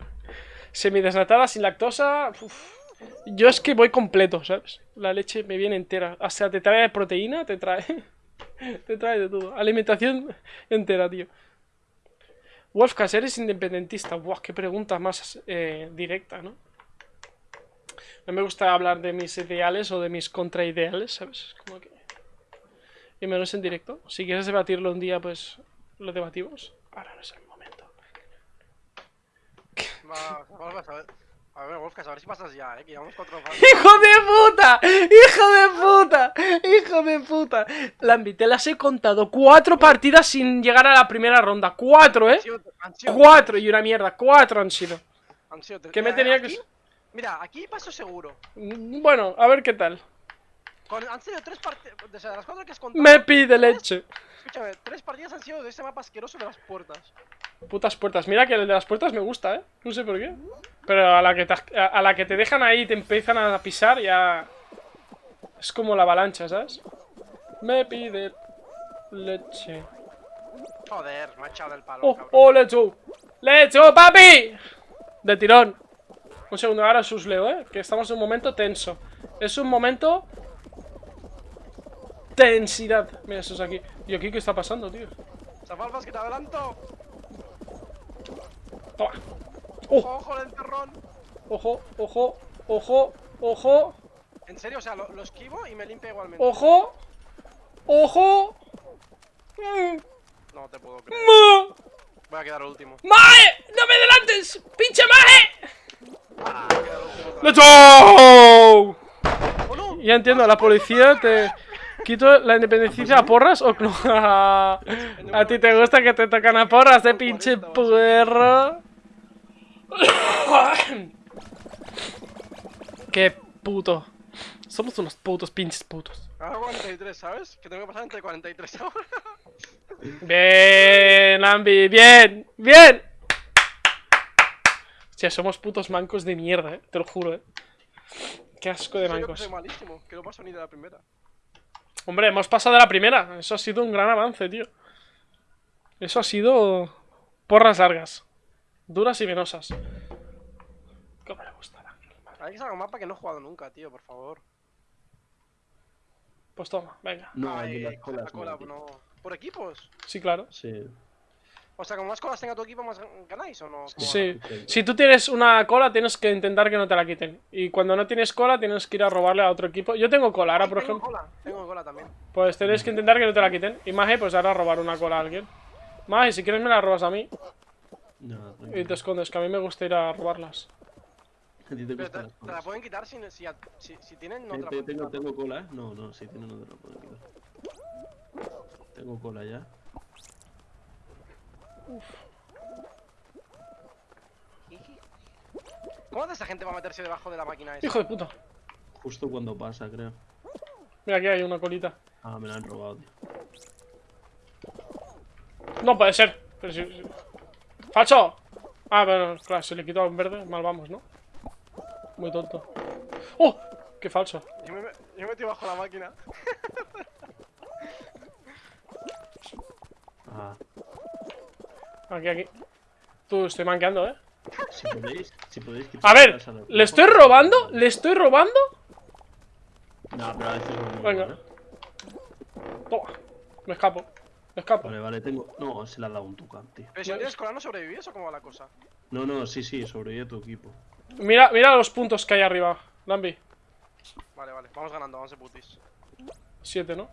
Semidesnatada, sin lactosa. uf. Yo es que voy completo, ¿sabes? La leche me viene entera. O sea, te trae proteína, te trae. [LAUGHS] te trae de todo. Alimentación entera, tío. Wolfcas, eres independentista. Buah, qué pregunta más eh, directa, ¿no? No me gusta hablar de mis ideales o de mis contraideales, ¿sabes? Es como que. Y menos en directo. Si quieres debatirlo un día, pues lo debatimos. Ahora no es el momento. Va, Wolfgas, a ver. A ver, Wolfgas, a ver si pasas ya, eh. Que llevamos cuatro fases. [LAUGHS] ¡Hijo de puta! ¡Hijo de puta! ¡Hijo de puta! Lambi, te las he contado. Cuatro partidas sin llegar a la primera ronda. Cuatro, ¿eh? Cuatro y una mierda. Cuatro han sido. han sido. ¿Qué me Mira, tenía que- Mira, aquí paso seguro. Bueno, a ver qué tal. Con- han sido tres partidas. O sea, las cuatro que has contado. Me pide leche. Escúchame, tres partidas han sido de ese mapa asqueroso de las puertas. Putas puertas. Mira que el de las puertas me gusta, ¿eh? No sé por qué. Pero a la que te, a- a la que te dejan ahí y te empiezan a pisar ya... Es como la avalancha, ¿sabes? Me pide leche. Joder, me ha echado del palo, ¡Oh, cabrón. oh, let's go! ¡Let's go, papi! De tirón. Un segundo, ahora sus leo, ¿eh? Que estamos en un momento tenso. Es un momento... Tensidad. Mira, eso es aquí. ¿Y aquí qué está pasando, tío? Que te adelanto. Toma. ¡Oh! Ojo, el enterrón. Ojo, ojo, ojo, ojo, En serio, o sea, lo, lo esquivo y me limpia igualmente. ojo, ojo. No te puedo creer. mm. Voy a quedar último. ¡Mae! ¡No me adelantes! ¡Pinche Mae! Ah. ¡Let's go! ¡Oh, no! Ya entiendo, la policía te... ¿Quito la independencia a porras o no? [LAUGHS] a ti te gusta que te tocan a porras, de pinche puerro. [COUGHS] Qué puto. Somos unos putos, pinches putos. Ahora 43, ¿sabes? Que tengo que pasar entre 43 ahora. [LAUGHS] Bien, Ambi, bien, bien. Hostia, somos putos mancos de mierda, eh. Te lo juro, eh. Qué asco de yo mancos. soy malísimo, que no paso ni de la primera. Hombre, hemos pasado de la primera. Eso ha sido un gran avance, tío. Eso ha sido porras largas. Duras y venosas. ¿Cómo le gusta la Hay que sacar un mapa que no he jugado nunca, tío, por favor. Pues toma, venga. No, Ay, las colas. la cola, no. ¿Por equipos? Sí, claro. Sí. O sea, como más colas tenga tu equipo, más ganáis o no? ¿Cómo Sí. Si tú tienes una cola, tienes que intentar que no te la quiten. Y cuando no tienes cola, tienes que ir a robarle a otro equipo. Yo tengo cola ahora, Ay, por tengo ejemplo. cola, tengo cola también. Pues tienes que intentar que no te la quiten. Y Maje, pues ahora robar una cola a alguien. Maje, si quieres me la robas a mí. No, Y te escondes, que a mí me gusta ir a robarlas. A te la pueden quitar si, si, si, tienen, no tengo, cola, ¿eh? No, no, si tienen, no la pueden quitar. Tengo cola ya. Uf. ¿Cómo hace esa gente para meterse debajo de la máquina esa? ¡Hijo de puta! Justo cuando pasa, creo. Mira, aquí hay una colita. Ah, me la han robado, tío. No puede ser. ¡Falso! Ah, bueno, claro, si le quito un verde, mal vamos, ¿no? Muy tonto. ¡Oh! ¡Qué falso! Yo me, yo me metí bajo la máquina. Ah, Aquí, aquí. Tú, estoy manqueando, ¿eh? si podéis, si podéis A ver, ¿le estoy robando? ¿Le estoy robando? No, pero a veces Venga. Toma. Me escapo. Vale, vale, tengo. No, se le ha dado un tucán, tío. Pero si no tienes cola, ¿no sobrevivías o cómo va la cosa? No, no, sí, sí, sobrevive tu equipo. Mira, mira los puntos que hay arriba. Lambi. Vale, vale, vamos ganando, vamos de putis. Siete, ¿no?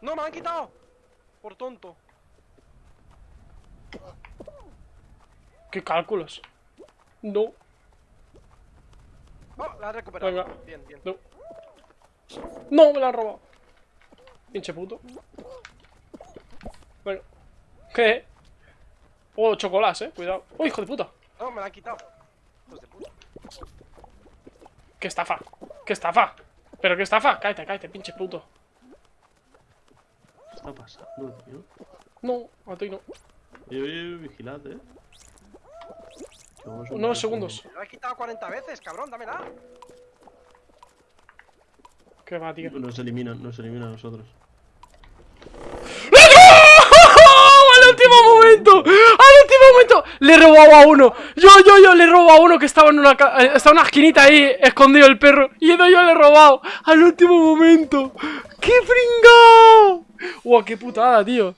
¡No, me han quitado! Por tonto. ¿Qué cálculos? No. Oh, la he recuperado. Venga. Bien, bien. No. No, me la han robado. Pinche puto. ¿Qué? Oh, chocolate, eh. Cuidado. Oh, hijo de puta. No, me la han quitado. Hijos de puta. ¡Qué estafa! ¡Qué estafa! ¿Pero qué estafa? Cállate, cállate, pinche puto. ¿Qué está pasando, tío? No, a ti no. Oye, oye, vigilad, eh. Unos segundos. Me la he quitado 40 veces, cabrón, dámela. ¿Qué va, tío? Nos eliminan, nos eliminan a nosotros. ¡Al último momento! ¡Al último momento! Le he robado a uno. Yo, yo, yo le he robado a uno que estaba en una, eh, estaba en una esquinita ahí, escondido el perro. Y yo, yo le he robado. Al último momento. ¡Qué pringao! ¡Wow, qué putada, tío!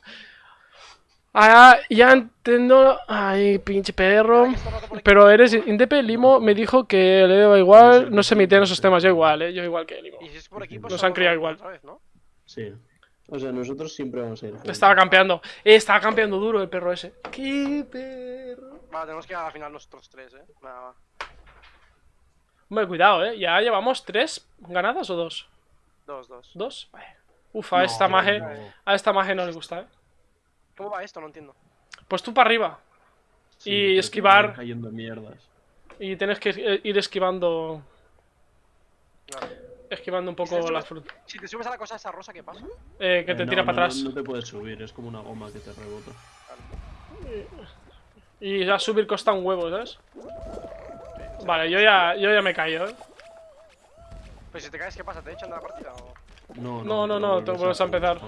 Ah, ya entiendo. Ay, pinche perro. Pero eres Indepe, Limo me dijo que le daba igual. No se mete en esos temas. Yo igual, eh. Yo igual que Limo. Y si es por equipo, Nos han criado igual. Otra vez, ¿no? Sí. O sea, nosotros siempre vamos a ir. juntos. Estaba campeando. Eh, estaba campeando duro el perro ese. ¡Qué perro! Vale, tenemos que ir a la final nosotros tres, eh. Nada, va. Hombre, cuidado, eh. ¿Ya llevamos tres ganadas o dos? Dos, dos. ¿Dos? Vale. Uf, a No, esta maje. no. A esta maje no le gusta, eh. ¿Cómo va esto? No entiendo. Pues tú para arriba. Sí, y esquivar. cayendo mierdas. Y tienes que ir esquivando. Vale. Esquivando un Si te poco la subes- fruta. Si te subes a la cosa esa rosa, ¿qué pasa? Eh, que te Eh, tira no, para atrás. No, no te puedes subir, es como una goma que te rebota. Y ya subir costa un huevo, ¿sabes? Vale, yo ya, yo ya me he caído, eh. Pues si te caes, ¿qué pasa? ¿Te echan de la partida o...? No, No, no, no, te vuelves a empezar.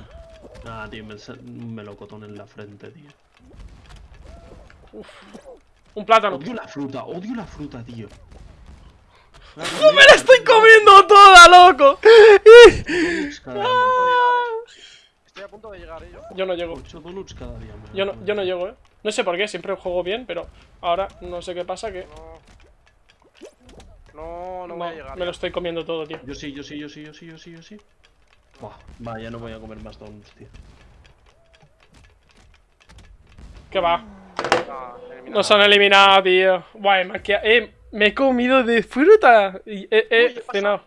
Nada, tío, me, un melocotón en la frente, tío. Un plátano. Odio la fruta, odio la fruta, tío. ¡No me la estoy comiendo toda, loco! Estoy a punto de llegar, ¿eh? Yo. Yo no llego. Yo no, yo llego, eh. No sé por qué, siempre juego bien, pero ahora no sé qué pasa que. No. No, voy a llegar. me lo estoy comiendo todo, tío. Yo sí, yo sí, yo sí, yo sí, yo sí, yo sí. Buah, va, ya no voy a comer más donuts, tío. ¿Qué va? Ah. Nos han eliminado, tío. Guay, quedado- eh, me he comido de fruta. Y he, he Uy, cenado.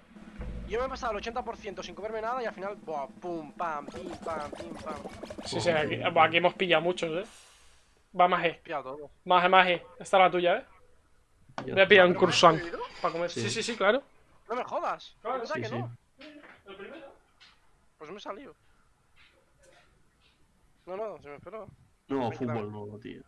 Yo me he pasado el 80% sin comerme nada y al final, buah, pum, pam, pim, pam, pim, pam. Sí, sí, aquí, buah, aquí hemos pillado muchos, eh. Va, maje. Todo. Maje, maje. Esta es la tuya, eh. Voy a pillar un ¿Pero me has croissant para comer. Sí, Sí. sí, sí, claro. No me jodas. Claro, ¿Verdad Sí, que sí. no? Pues me he salido. No, no, se me esperó. No, fútbol no, tío.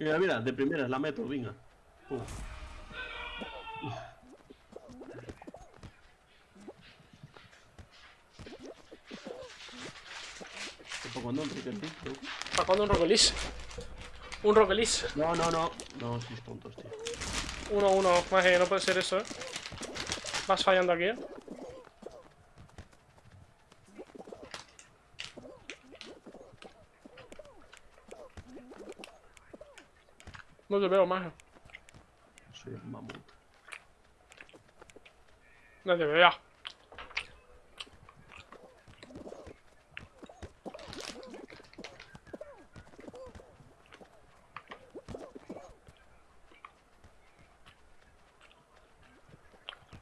Mira, mira, de primeras la meto, venga. Pum. ¿Para cuándo Enrique? ¿Tú? ¿Para cuándo un rocolis? Un. No, no, no. No, sois tontos, tío. Uno, uno. Maje, no puede ser eso, eh. Vas fallando aquí, eh. No le veo más. Soy un mamut. No te veo.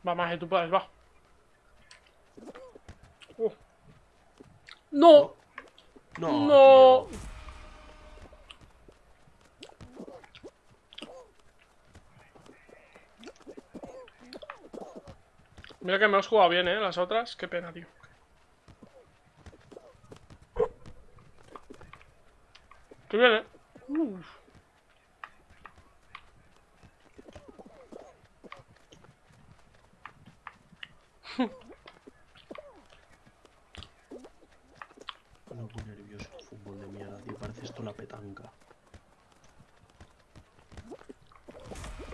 Va, más, tú puedes, va. Uh. No. No. no. Mira que me has jugado bien, eh, las otras. Qué pena, tío. Qué bien, eh. Uf. [LAUGHS] No, muy nervioso. Fútbol de mierda, tío. Parece esto la petanca.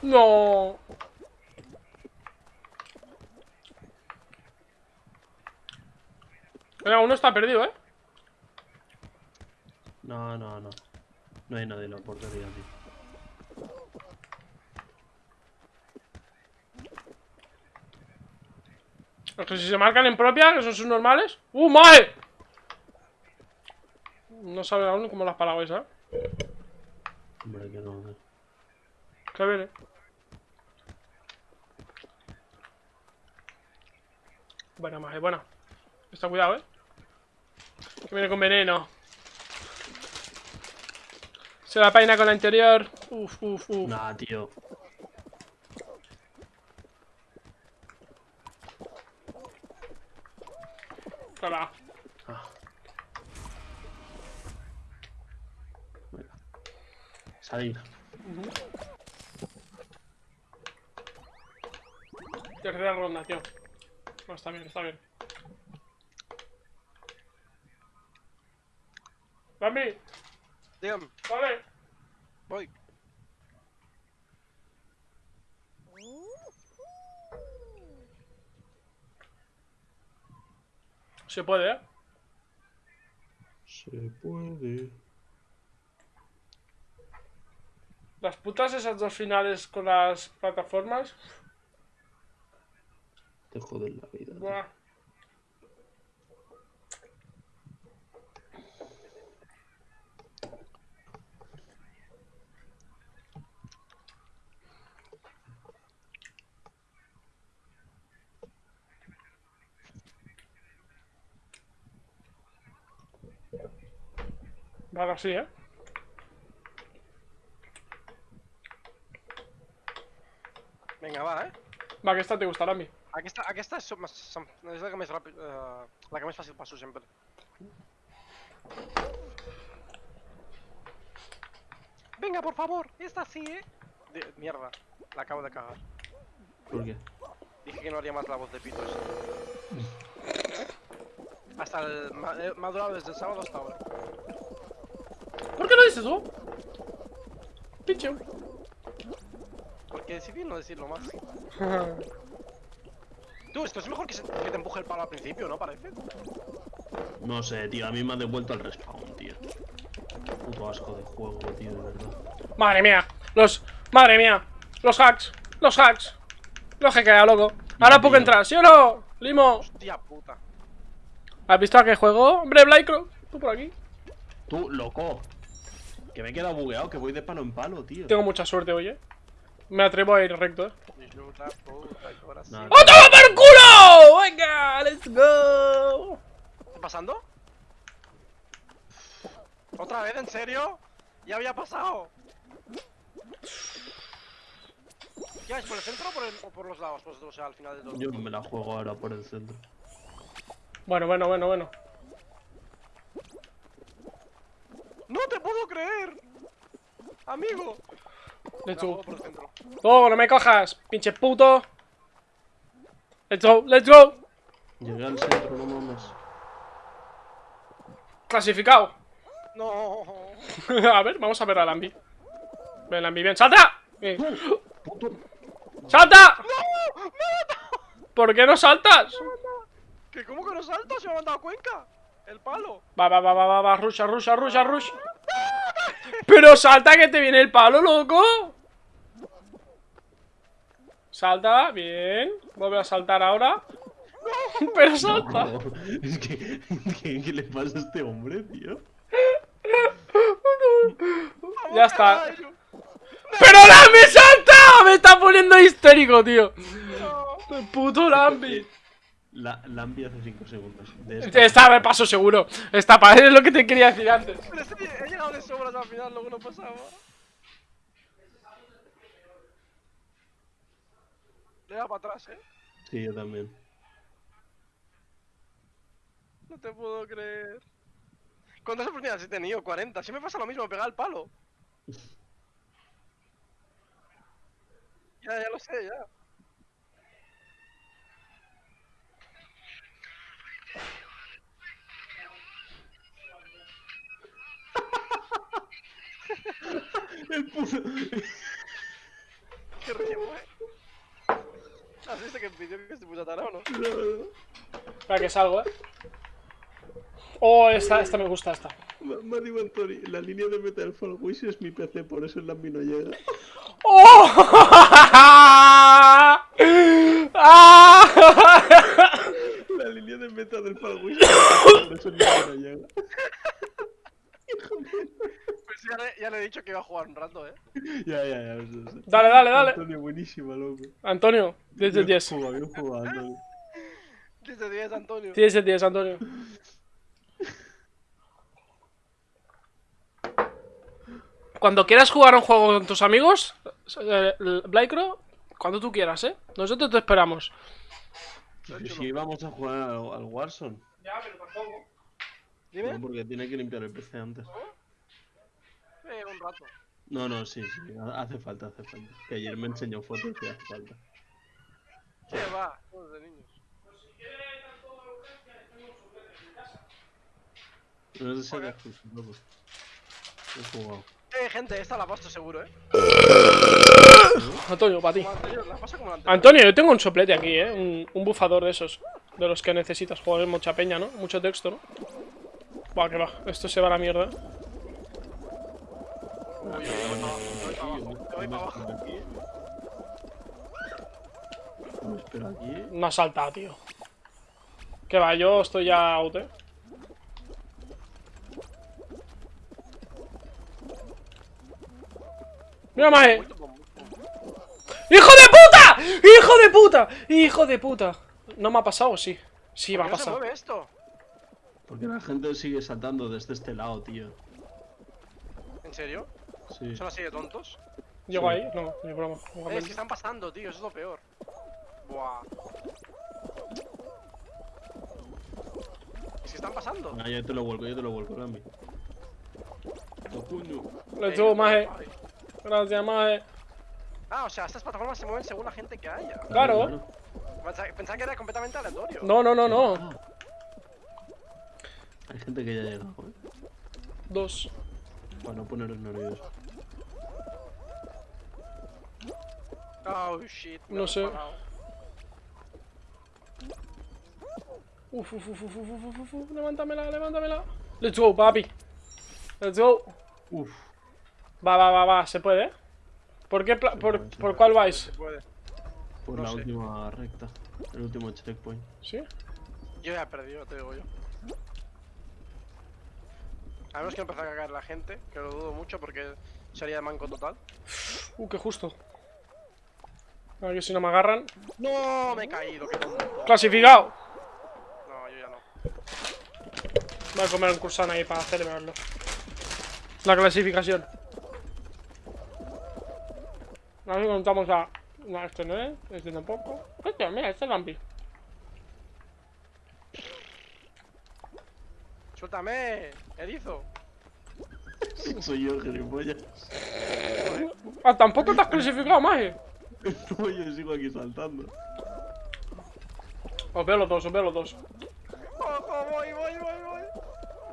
No. Venga, uno está perdido, eh. No, no, no. No hay nadie en la portería, tío. Es que si se marcan en propia, que son sus normales. ¡Uh, mae! No sabe aún cómo las parado esa. Hombre, que no. eh. Que viene. Buena, mae, buena. Está cuidado, eh. Viene con veneno. Se la peina con la interior. Uf, uf, uf. Nah, tío. Hola. Ah. Salir. Tercera ronda, tío. No, está bien, está bien. Bambi, Dígame, vale. voy. Se puede, eh. Se puede. Las putas esas dos finales con las plataformas. Te joden la vida. Buah. Vale, así, ¿eh? Venga, va, eh. Va, que esta te gustará a mí. Aquesta, aquesta és, és la que més ràpid, eh, la que més fàcil passo sempre. Venga, por favor, esta sí, eh. De- mierda, la acabo de cagar. ¿Por qué? Dije que no haría más la voz de pito. [LAUGHS] Hasta el... Me ha durado desde el sábado hasta ahora. ¿Por qué dices tú? Pinche. Porque decidí no decirlo más. [LAUGHS] Tú, esto es mejor que, se- que te empuje el palo al principio, ¿no? Parece. No sé, tío. A mí me ha devuelto al respawn, tío. Puto asco de juego, tío, de verdad. Madre mía, los. Madre mía, los hacks, los hacks. Los hackea, loco. Ahora puedo entrar, ¿sí o no? Limo, Hostia puta. ¿has visto a qué juego? Hombre, Blycroft, tú por aquí. Tú, loco. Que me he quedado bugueado, que voy de palo en palo, tío. Tengo mucha suerte hoy, eh. Me atrevo a ir recto, eh. Puta, ahora sí. ¡Oh, toma por culo! ¡Venga, let's go! ¿Qué está pasando? ¿Otra vez? ¿En serio? Ya había pasado. ¿Qué es por el centro o por, el- o por los lados? Pues, o sea, al final de todo. Yo me la juego ahora por el centro. Bueno, bueno, bueno, bueno. ¡No te puedo creer! Amigo. Me Let's go. Oh, no me cojas, pinche puto. Let's go, let's go. Llegué al centro, no mames. Clasificado. No. [LAUGHS] a ver, vamos a ver a Lambi. Ven, Lambi, bien. ¡Salta! Bien. Puto. ¡Salta! ¿Por qué no saltas? ¿Que cómo que no salto? Se me ha mandado a Cuenca. El palo. Va, va, va, va, va, va, rusha, rusha, rusha, rusha. Pero salta que te viene el palo, loco. Salta, bien. Vuelve a saltar ahora. [LAUGHS] Pero salta. No, es que, ¿qué, ¿Qué le pasa a este hombre, tío? Ya está. ¡Pero la me salta! Me está poniendo histérico, tío. No. Puto Lambi. La, Lambi hace 5 segundos. De esta- Esta me paso seguro. Esta pa- es lo que te quería decir antes. Pero sí, he llegado de sobras al final, luego no pasaba. Le da para atrás, eh. Sí, yo también. No te puedo creer. ¿Cuántas oportunidades he tenido? 40. Si me pasa lo mismo, pegar el palo. [LAUGHS] Ya, ya lo sé, ya. El puto. Qué río, eh. ¿Has visto que pidió que se puso tarado, no? Espera que salgo, eh. Oh, esta, esta me gusta, esta. Mario Antori, la línea de Metal Fall Wish es mi PC, por eso el Lambi no llega. ¡Oh! [LAUGHS] La línea de meta del Fall Wish es mi PC, por eso el Lambi no llega. [LAUGHS] Ya le, ya le he dicho que iba a jugar un rato, eh. [LAUGHS] Ya, ya, ya. Eso, eso. Dale, dale, dale. Antonio, buenísima, loco. Antonio, 10 de 10. Bien jugado, bien jugado, Antonio. [LAUGHS] 10 de 10, Antonio. 10 de 10, Antonio. Cuando quieras jugar a un juego con tus amigos, eh, Blackro, cuando tú quieras, ¿eh? Nosotros te esperamos. Si, si vamos a jugar al, al Warzone. Ya, pero tampoco. Dime. No, porque tiene que limpiar el PC antes. Eh, un rato. No, no, sí, sí. ha- Hace falta, hace falta. Que ayer me enseñó fotos y hace falta. ¿Qué va? Juegos de niños. No de ser exclusivo, loco. He jugado. Eh, gente, esta la paso seguro, eh. [COUGHS] Antonio, para ti. Antonio, yo tengo un soplete aquí, ¿eh? Un, un bufador de esos. De los que necesitas. Joder, mucha peña, ¿no? Mucho texto, ¿no? Buah, que va. Esto se va a la mierda. Uy, uy, uy, voy para abajo, me voy para abajo. Aquí. Me espero aquí. No ha saltado, tío. Que va, yo estoy ya out, ¿eh? ¡Mira, Mae! ¡Hijo de puta! ¡Hijo de puta! ¡Hijo de puta! ¿No me ha pasado sí? Sí, me ha ¿Por qué no esto? Porque la gente sigue saltando desde este lado, tío. ¿En serio? Sí. ¿Son así de tontos? ¿Llego Sí. ahí? No, ni broma. Eh, es que están pasando, tío, eso es lo peor. Buah. Es que están pasando. Ah, yo te lo vuelco, yo te lo vuelco, Lambi. Oh. Let's Eh, Maje. Ay. Gracias, Maje. Ah, o sea, estas plataformas se mueven según la gente que haya. Claro. Pensaba, pensaba que era completamente aleatorio. No, no, no, no. Ah. Hay gente que ya ha llegado, eh. Dos. Para no poneros nerviosos. Oh, shit. No sé. Uf, uf, uf, uf, uf, uf, uf, uf. Levántamela, levántamela. Let's go, papi. Let's go. Uf. Va, va, va, va. Se puede, ¿eh? ¿Por qué? pla- Se por, puede, ¿Por puede. cuál Se vais? puede. Por No la sé. última recta. El último checkpoint. ¿Sí? Yo ya he perdido, te digo yo. A menos que empiece a cagar la gente, que lo dudo mucho porque sería de manco total. Uh, qué justo. A ver si no me agarran. ¡No! Me he caído, qué tonto. ¡Clasificado! No, yo ya no. Voy a comer un cursan ahí para celebrarlo. La clasificación. A ver si contamos a. No, este no es, este tampoco. Este, mira, este es Lampi. ¡Suéltame! ¡Erizo! Soy yo, gilipollas. Ah, tampoco te has clasificado, maje. [LAUGHS] No, yo sigo aquí saltando. Os veo los dos, os veo los dos. ¡Ojo! ¡Voy, voy, voy, voy!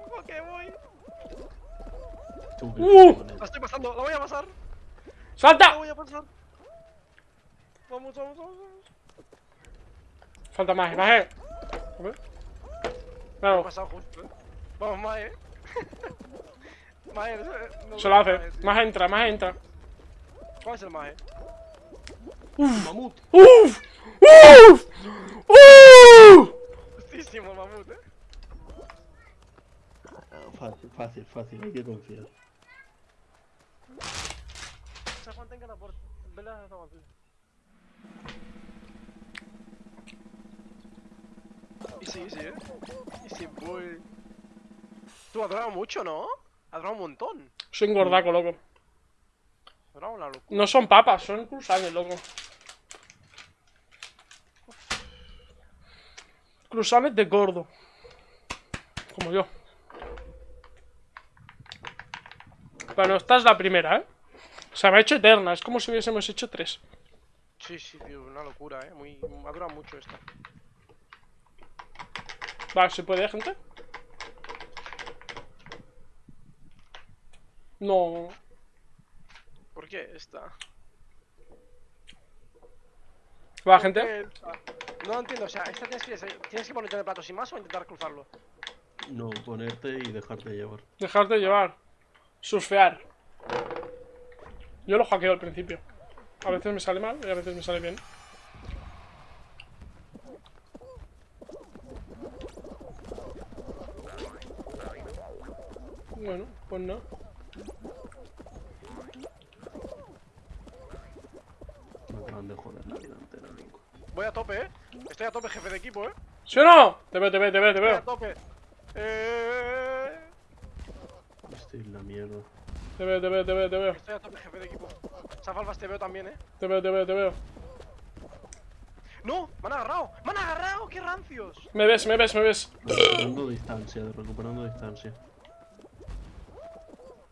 ¡Ojo que voy! Uh. ¡La estoy pasando! ¡La voy a pasar! ¡La ¡Salta! voy a pasar! ¡Vamos, vamos, vamos! vamos. Falta he pasado justo, eh. Vamos, Mae. [LAUGHS] Mae, no no se lo hace. Mae. Maje entra, maje entra. ¿Cuál es el Mae? Mamut. ¡Uf! ¡Uf! ¡Uf! Justísimo, mamut, eh. Ah, Fácil, fácil, fácil. Hay que confiar. Se que la puerta. Vela, no, Y sí, sí, ¿eh? Y sí, boy. Tú has durado mucho, ¿no? Ha durado un montón. Soy un gordaco, loco. Durado una locura. No son papas, son cruzanes, loco. Cruzanes de gordo. Como yo. Bueno, esta es la primera, ¿eh? Se me ha hecho eterna, es como si hubiésemos hecho tres. Sí, sí, tío, una locura, ¿eh? Muy... Ha durado mucho esta. Vale, ¿se puede, gente? No. ¿Por qué esta? Va, ¿Por gente. No entiendo, o sea, esta tienes que, tienes que ponerte en el plato sin más o intentar cruzarlo. No, ponerte y dejarte llevar. Dejarte llevar. Surfear. Yo lo hackeo al principio. A veces me sale mal y a veces me sale bien. Bueno, pues no. De joder la vida entera, loco. Voy a tope, ¿eh? Estoy a tope, jefe de equipo, ¿eh? ¿Sí o no? Te veo, te veo, te veo, te Estoy a veo. tope. Eh... Estoy en la mierda. Te veo, te veo, te veo, te veo. Estoy a tope, jefe de equipo. Zafalfas te veo también, ¿eh? Te veo, te veo, te veo. ¡No! ¡Me han agarrado! ¡Me han agarrado! ¡Qué rancios! Me ves, me ves, me ves. Recuperando distancia, recuperando distancia.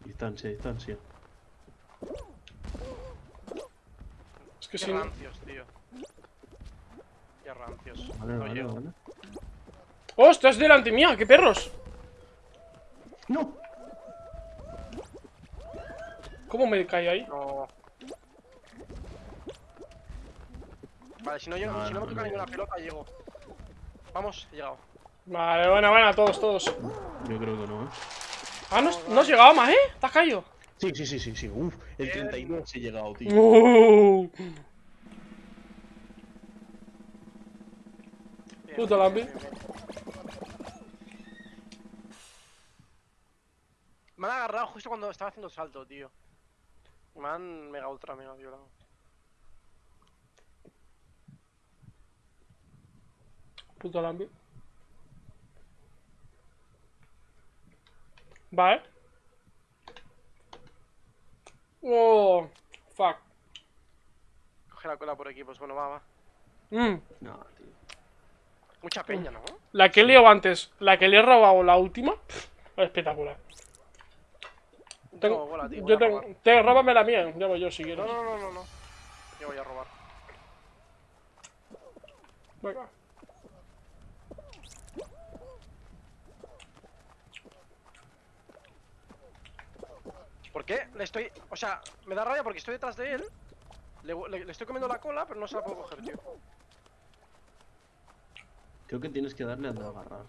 Distancia, distancia. Que ¡Qué si no... rancios, tío! ¡Qué rancios! Vale, No vale, llego. vale. ¡Oh, estás delante mía! ¡Qué perros! ¡No! ¿Cómo me cae ahí? No. Vale, si no, llego, No, si no me no, toca no ninguna pelota, llego. Vamos, he llegado. Vale, buena, buena, todos, todos. Yo creo que no, ¿eh? Ah, no, no has llegado más, ¿eh? ¿Te has caído? Sí, sí, sí, sí, sí. Uf, el Bien. 32 he llegado, tío. Lambi. bien, bien. Me han agarrado justo cuando estaba haciendo salto, tío. Me han mega ultra mega violado. Puto Lambi. Vale. Oh, fuck. Coge la cola por equipos, bueno, va, va. Mm, No, tío. Mucha peña, ¿no? la que he liado antes, la que le he robado la última, espectacular. No, Tengo, bola, tío, yo tengo, te, róbame la mía, ya voy yo si quieres. No, no, no, no, no. Yo voy a robar. Venga. ¿Por qué? Le estoy... O sea, me da rabia porque estoy detrás de él. Le, le- le estoy comiendo la cola, pero no se la puedo coger, tío. Creo que tienes que darle a agarrar.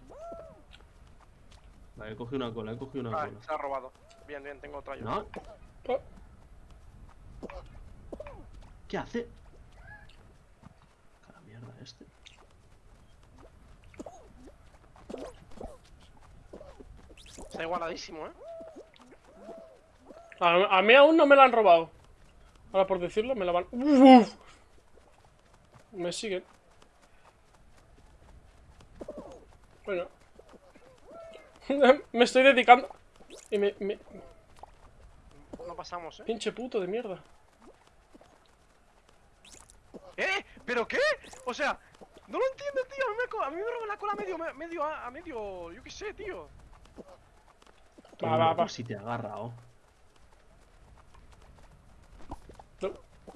Vale, he cogido una cola, he cogido una Vale, cola. se la ha robado. Bien, bien, tengo otra yo. ¿No? ¿Qué hace? Cara mierda este. Está igualadísimo, ¿eh? A, a mí aún no me la han robado. Ahora por decirlo, me la van. Uf. Me siguen. Bueno. [LAUGHS] me estoy dedicando. Y me, me- No pasamos, ¿eh? Pinche puto de mierda. ¿Eh? ¿Pero qué? O sea, no lo entiendo, tío. A mí me, co- a mí me roban la cola a medio, me- medio, a, a medio, yo qué sé, tío. Va, va, va. Si te agarra, oh.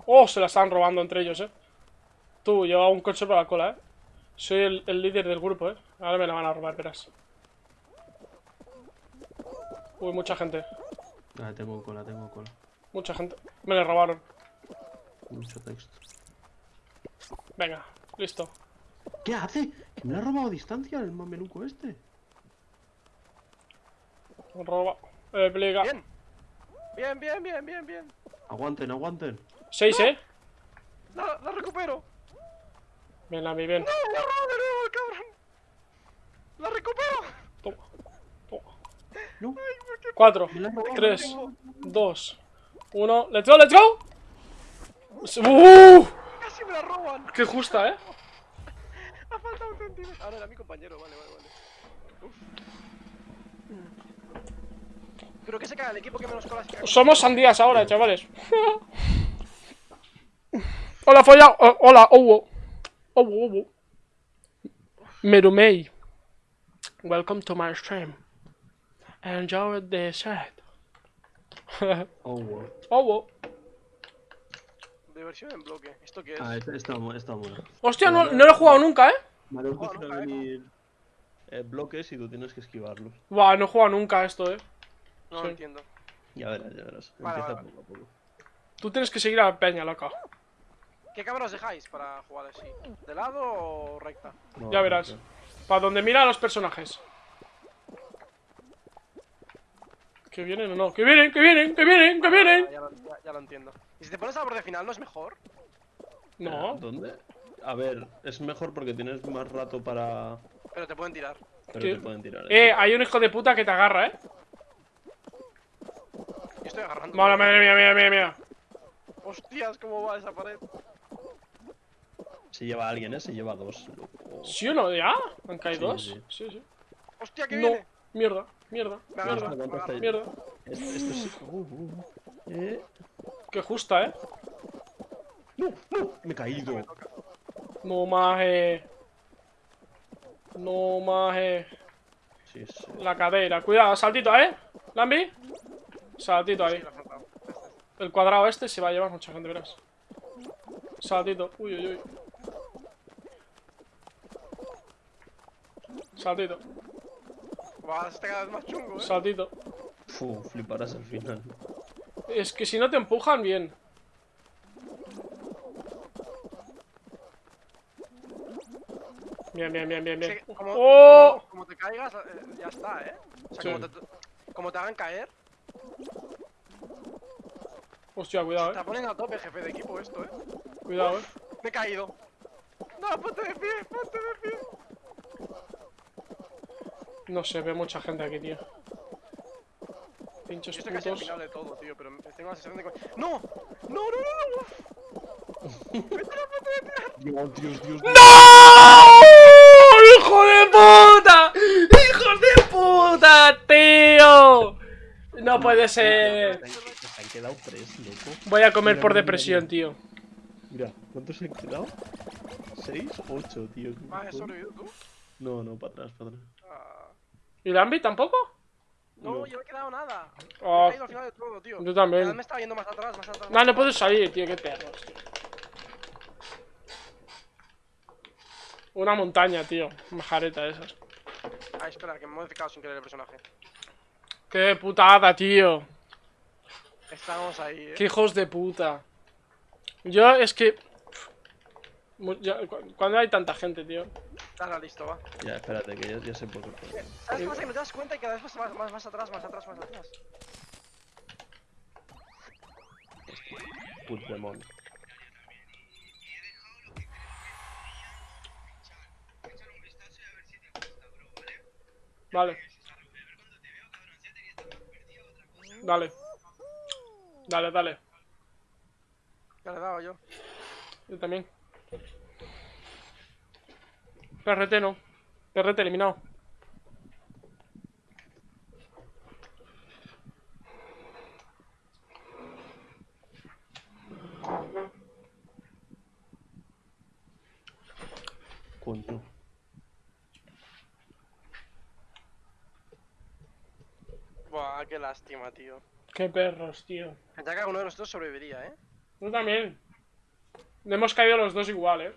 Oh, se la están robando entre ellos, eh. Tú, lleva un coche por la cola, eh. Soy el, el líder del grupo, eh. Ahora me la van a robar, verás. Uy, mucha gente. Ah, tengo cola, tengo cola. Mucha gente. Me la robaron. Mucho texto. Venga, listo. ¿Qué hace? ¿Que me ha robado distancia el mameluco este? Roba. Eh, pliega. Bien. Bien, bien, bien, bien, bien. Aguanten, aguanten. Seis, eh. La, la recupero. Bien, la vi bien. ¡No! ¡La robo de nuevo, el cabrón! ¡La recupero! Toma. Toma. No, Cuatro, me la ha robado. tres, dos, uno. ¡Let's go, let's go! ¡Uh! ¡Casi me la roban! ¡Qué justa, eh! Ha faltado un centímetro. Ahora mía. mi compañero, vale, vale, vale. Uf. Pero que se cae el equipo que menos colas. Somos sandías ahora, chavales. [LAUGHS] hola, folla. oh, hola, Owo. Owo, Owo. Merumei. Welcome to my stream. Enjoy the set. Wow. Owo. Diversión en bloque. ¿Esto qué es? Ah, está, está, bueno. Hostia, no, no lo he jugado nunca, eh. Vale, nunca, a ¿eh? venir eh, bloques y tú tienes que esquivarlos. Buah, no he jugado nunca esto, eh. no sí. lo entiendo. Ya verás, ya verás. Vale, Empieza vale, poco a poco. Tú tienes que seguir a la peña, loca. ¿Qué cámara os dejáis para jugar así? ¿De lado o recta? No, Ya verás. no. Para donde mira a los personajes. Que vienen o no. Que vienen, que vienen, que vienen, que vienen. Ya, ya lo, ya- ya lo entiendo. ¿Y si te pones a borde final no es mejor? No. ¿Dónde? A ver, es mejor porque tienes más rato para. Pero te pueden tirar. Pero ¿Qué? te pueden tirar. Eh, hay un hijo de puta que te agarra, eh. Yo estoy agarrando. Vale, madre mía, mía, mía, mía. Hostias, ¿cómo va esa pared? Se lleva a alguien, ¿eh? Se lleva a dos. loco. ¿Sí o no? ¿Ya? ¿Han caído Sí, dos? Sí, sí. Hostia, que No. viene. Mierda, mierda, Me agarra, mierda, mierda. Esto, esto sí. Uh, uh. Eh. Qué justa, eh. No, no, me he caído. No maje. No maje. Sí, sí. La cadera. Cuidado, saltito, eh. Lambi. Saltito ahí. Sí. El cuadrado este se va a llevar mucha gente, verás. Saltito. Uy, uy, uy. Saltito, Va, está cada vez más chungo, eh. saltito. Fu, fliparás al final. Es que si no te empujan, bien. Bien, bien, bien, bien, bien. Sí, como, ¡Oh! como, como te caigas, eh, ya está, eh. O sea, Sí. como, te, como te hagan caer, Hostia, cuidado, te eh. ponen a tope, jefe de equipo, esto, eh. Cuidado, eh. Me he caído. No, ponte de pie, ponte de pie. No sé, ve mucha gente aquí, tío. Pinchos Yo estoy casi al putos. final de todo, tío, pero tengo la sensación de. ¡No! ¡No, no, no, no! Dios, Dios, Dios. ¡No! ¡Hijo de puta! ¡Hijos de puta, tío! No puede ser. Se han quedado tres, loco. Voy a comer Mira, por mira, depresión, mira. tío. Mira, ¿cuántos se han quedado? ¿Seis? Ocho, tío. Ah, ¿has sobrevivido tú? No, no, para atrás, para atrás. Ah, ¿Y Lambi tampoco? no, No. yo no he quedado nada. Oh, Me he caído al final de todo, tío. yo también. Me estaba yendo más atrás, más atrás. No, más no puedes salir, tío, qué perros, tío. Una montaña, tío. Majareta esas. Ah, espera, que me he modificado sin querer el personaje. Qué putada, tío. Estamos ahí, eh. Qué hijos de puta. Yo es que. cuando hay tanta gente, tío. Dale, listo, va. Ya, espérate, que ya, ya sé por qué. ¿Sabes qué pasa? Que no te das cuenta y cada vez vas más, más, más atrás, más atrás, más atrás. Puigdemont. Vale. Dale. Dale, dale. Ya le he dado yo. Yo también. Perrete no. Perrete eliminado. Coño. Buah, qué lástima, tío. Qué perros, tío. Ya que uno de nosotros sobreviviría, eh. Tú también. Hemos caído los dos igual, eh.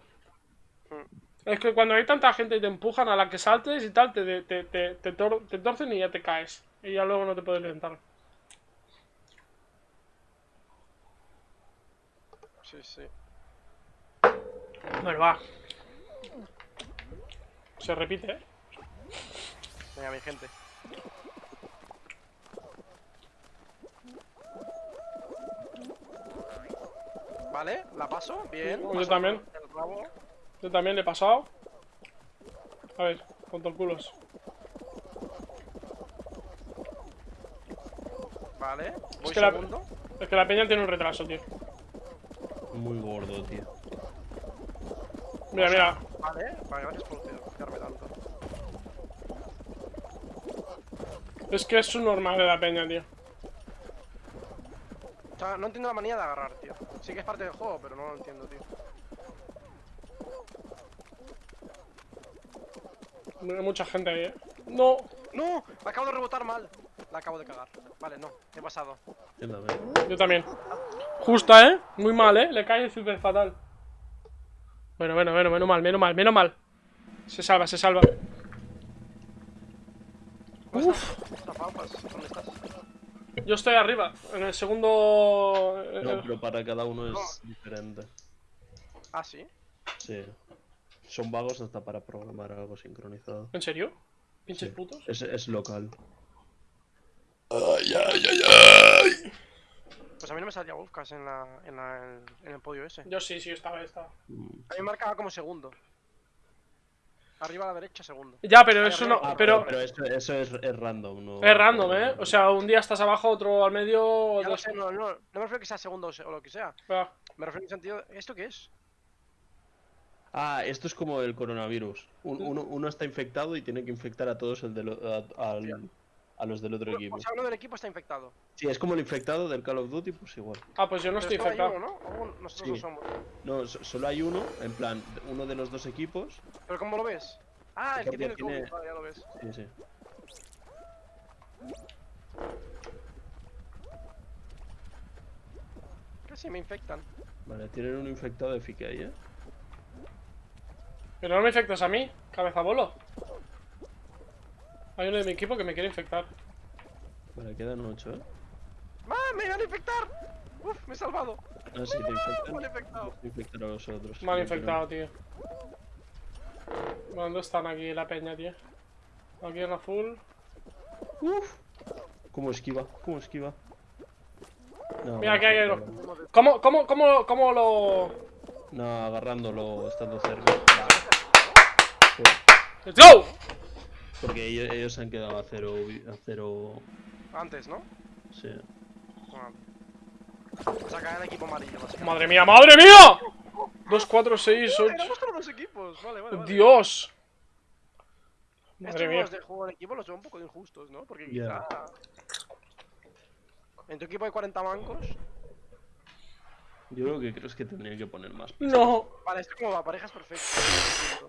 Mm. Es que cuando hay tanta gente y te empujan a la que saltes y tal, te, te, te, te, tor- te torcen y ya te caes. Y ya luego no te puedes levantar. Sí, sí. Bueno, va. Se repite, eh. Venga, mi gente. Vale, la paso, bien. Yo paso también. el rabo. Yo también le he pasado. A ver, culos Vale, voy es que. La, es que la peña tiene un retraso, tío. Muy gordo, tío. Mira, mira. Vale, vale, gracias por tanto. Es que es un normal de la peña, tío. No entiendo la manía de agarrar, tío. Sí que es parte del juego, pero no lo entiendo, tío. Mucha gente ahí, eh. No. ¡No! Me acabo de rebotar mal. La acabo de cagar. Vale, no. He pasado. Yo también. Yo también. Justa, ¿eh? Muy mal, ¿eh? Le cae súper fatal. Bueno, bueno, bueno, menos mal, menos mal, menos mal. Se salva, se salva. ¿Dónde Uf. estás? Ostras, Paupas, ¿Dónde estás? Yo estoy arriba, en el segundo... eh, No, pero para cada uno es diferente. Ah, sí. Sí. Son vagos hasta para programar algo sincronizado. ¿En serio? ¿Pinches Sí. putos? Es, es local. Pues a mí no me salía Wolfcast en, la, en, la, en, el podio ese. Yo sí, sí, estaba, estaba. A mí me marcaba como segundo. Arriba a la derecha, segundo. Ya, pero Ay, eso arriba. no... Ah, Pero... pero eso, eso es, es random, ¿no? Es random, ¿eh? O sea, un día estás abajo, otro al medio... Ya otro- lo sé, no, no, no me refiero a que sea segundo o se- o lo que sea. Ah, Me refiero en el sentido. ¿Esto qué es? Ah, esto es como el coronavirus. Un- uno, uno está infectado y tiene que infectar a todos el a, al- a los del otro equipo. O sea, uno del equipo está infectado. Sí, es como el infectado del Call of Duty, pues igual. Ah, pues yo no Pero estoy infectado. uno, ¿no? Nosotros Sí. no somos. No, so- solo hay uno, en plan, uno de los dos equipos. ¿Pero cómo lo ves? Ah, el que tiene el tiene- COVID. Vale, ya lo ves. Sí, sí. Casi me infectan. Vale, tienen un infectado de Fike ahí, ¿eh? Pero no me infectas a mí, cabeza bolo. Hay uno de mi equipo que me quiere infectar. Vale, quedan ocho, ¿eh? ¡Ah, me van a infectar! ¡Uf, me he salvado! Ah, sí, te infectan. Mal infectado. Te infectan a los otros. Mal infectado, tío. ¿Dónde están aquí la peña, tío? Aquí en azul. creo. ¿Cómo esquiva? ¿Cómo esquiva? No, Mira, aquí hay no, otro. ¿Cómo, cómo, cómo, cómo lo...? No, agarrándolo, estando cerca. ¡Let's go! Porque ellos, ellos se han quedado a cero, a cero... Antes, ¿no? Sí. O sea, cae el equipo amarillo. ¡Madre mía, madre mía! 2, 4, 6, 8... Tenemos todos los equipos. Vale, vale, vale. ¡Dios! Estos Madre mía. juegos de juego en equipo los veo un poco injustos, ¿no? Porque Ya. quizá... En tu equipo hay 40 mancos. Yo lo que creo es que tendría que poner más. No. Vale, esto como va, parejas perfectas.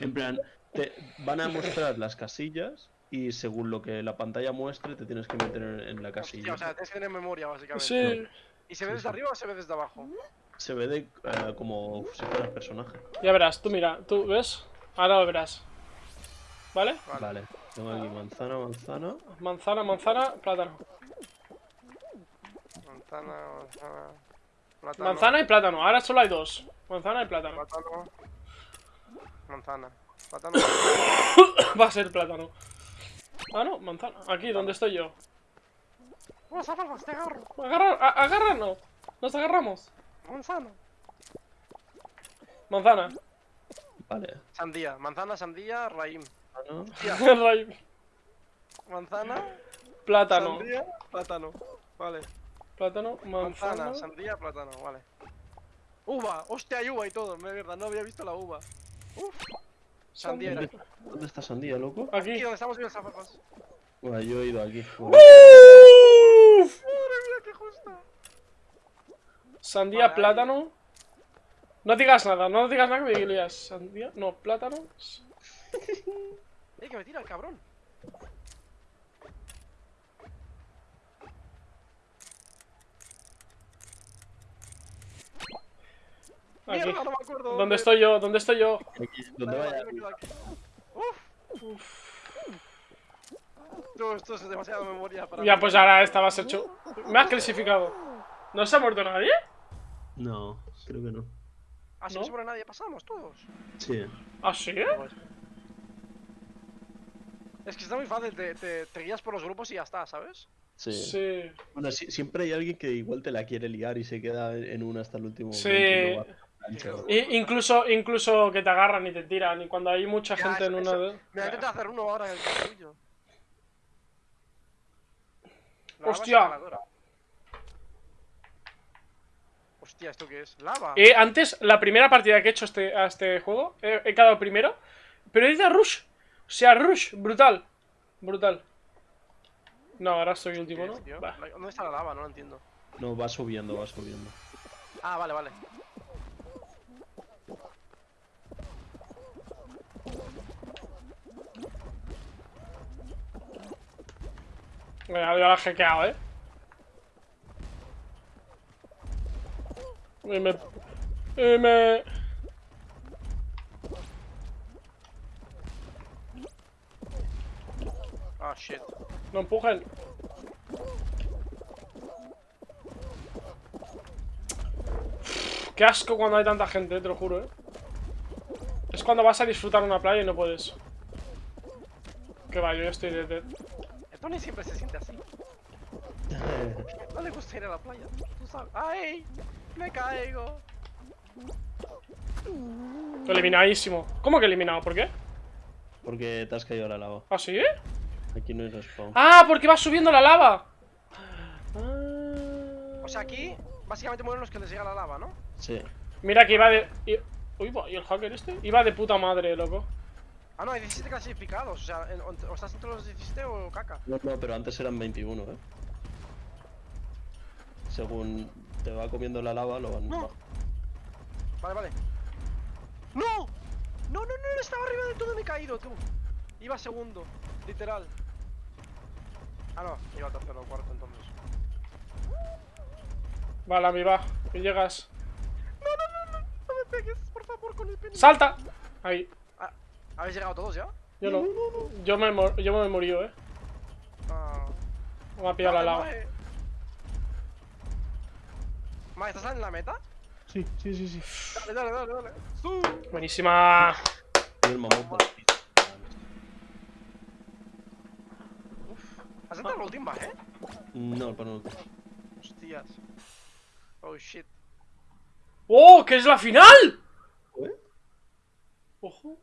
En plan, te van a mostrar las casillas y según lo que la pantalla muestre te tienes que meter en, en la casilla. Hostia, o sea, tienes que tener memoria, básicamente. Sí. ¿Y se ve desde arriba o se ve desde abajo? Se ve de, eh, como si fuera personaje. Ya verás, tú mira, tú ves. Ahora lo verás. ¿Vale? Vale. Vale, tengo aquí manzana, manzana. Manzana, manzana, plátano. Manzana, manzana... Plátano, Manzana y plátano. Ahora solo hay dos. Manzana y plátano. Plátano... Manzana. Plátano... [COUGHS] Va a ser plátano. Ah, no, manzana. Aquí, donde estoy yo. ¡Vamos a te agarro! Agarra, a- agárranos. Nos agarramos. Manzana. Manzana. Vale. Sandía. Manzana, sandía, raím. Manzana. [LAUGHS] Ray- Manzana, plátano. sandía, plátano. Vale. Plátano, Manzana, manzana. sandía, plátano, vale. Uva, hostia, hay uva y todo, de verdad, no había visto la uva. Uf, sandía era. ¿Dónde, dónde está Sandía, loco? Aquí Aquí. donde estamos viendo las zapapas. Bueno, yo he ido aquí. Uf. Madre mía, qué justa. Sandía, Vale. plátano. No digas nada, no digas nada que me lías. Sandía, no, plátano. [LAUGHS] Eh, que me tira el cabrón. Aquí. Mierda, no me acuerdo. ¿Dónde estoy yo? ¿Dónde estoy yo? aquí, Vale, vaya. aquí. Uf. Tú, esto es demasiada memoria para Ya, mí. pues ahora esta va a ser chu. Me has clasificado. ¿No se ha muerto nadie? No, creo que no. Así ¿no? no sobre nadie pasamos todos. Sí. ¿Ah, sí? Es que está muy fácil, te, te, te guías por los grupos y ya está, ¿sabes? Sí. Sí. Bueno, si- siempre hay alguien que igual te la quiere liar y se queda en una hasta el último Sí. momento y incluso, incluso que te agarran y te tiran. Y cuando hay mucha Ya, gente en eso- una de. Mira, intenta hacer uno ahora en el castillo. Hostia. Hostia, ¿esto qué es? ¿Lava? Eh, antes, la primera partida que he hecho este, a este juego, he, he quedado primero. Pero he ido a Rush. O sea, Rush, brutal. Brutal. No, ahora soy último, ¿no? ¿Dónde está la lava? No lo entiendo. No, va subiendo, va subiendo. Ah, vale, vale. Venga, yo la he hackeado, ¿eh? Y me... Y me... Ah, shit. No empujen. Qué asco cuando hay tanta gente, te lo juro, ¿eh? Es cuando vas a disfrutar una playa y no puedes. Que va, yo ya estoy de... Tony siempre se siente así. No le gusta ir a la playa. Tú sabes. ¡Ay! ¡Me caigo! Eliminadísimo. ¿Cómo que eliminado? ¿Por qué? Porque te has caído a la lava. ¿Ah, sí? Aquí no hay respawn. ¡Ah! Porque va subiendo la lava. Ah. O sea, aquí básicamente mueren los que les llega la lava, ¿no? Sí. Mira que iba de... Uy, va, ¿y el hacker este? Iba de puta madre, loco. Ah, no, hay 17 clasificados. O sea, en- o, o estás entre los 17 o caca. No, no, pero antes eran 21, ¿eh? Según te va comiendo la lava, lo van... No. Vale, vale. ¡No! No, no, no, estaba arriba de todo y me he caído, tú. Iba segundo, literal. Ah, no, iba tercero o cuarto entonces. Vale, mi va. Que llegas. No, no, no, no, no me pegues, por favor, con el penny. ¡Salta! Ahí. Ah, ¿Habéis llegado todos ya? Yo no. Yo me, mor- yo me murió, eh. Ah. Me ha pillado la lava. Mae. Mae, ¿estás en la meta? Sí, sí, sí, sí. Dale, dale, dale, dale. Buenísima. El la pizza. ¿Has entrado al último, eh? No, el panel. Hostias. Oh shit. ¡Oh! ¡Que es la final! ¿Eh? ¡Ojo!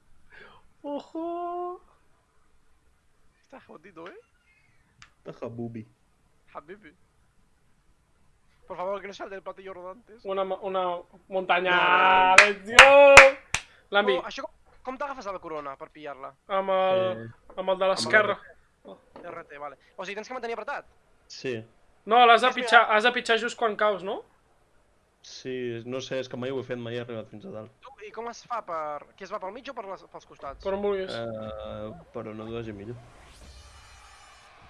¡Ojo! Está jodido, eh. Taja bubi. Habibi. Por favor, que no el del platillo rodantes. Una, una montaña. ¡Dios! Lambi, Oh, això com, t'agafes a la corona per pillar-la? amb el, Eh. amb el de l'esquerra. RT, vale. O sigui, tens que mantenir apretat? Sí. No, l'has de pitjar, has de pitjar just quan caus, no? Sí, no sé, és que mai ho he fet, mai he arribat fins a dalt. Tu, I com es fa per... Qui es va pel mig o per les, pels costats? Per on vulguis. Uh, però no vagi millor.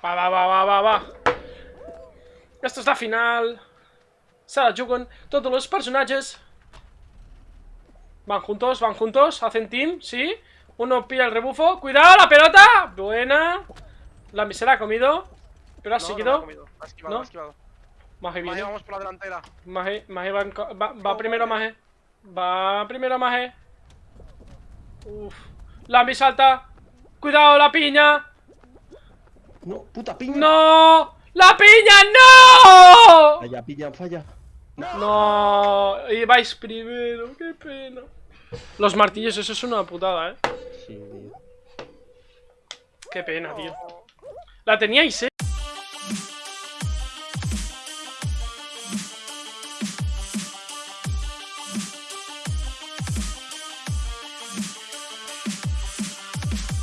Va, va, va, va, va, va. Esto es la final. Se la jugan todos los personajes. Van juntos, van juntos, hacen team, ¿sí? Uno pilla el rebufo. ¡Cuidado, la pelota! Buena. La se la ha comido. Pero ha no, no, seguido. comido. Esquivado, ¿No? esquivado. Maje viene. vamos por la delantera. Maje, Maje va, va, va primero Maje. Va primero Maje. Uf. Lambi salta. Cuidado, la piña. No, puta piña. ¡No! ¡La piña, no! Falla, piña, falla. No, ibais primero, qué pena. Los martillos, eso es una putada, eh. Sí, tío. Qué pena, tío. La teníais, eh.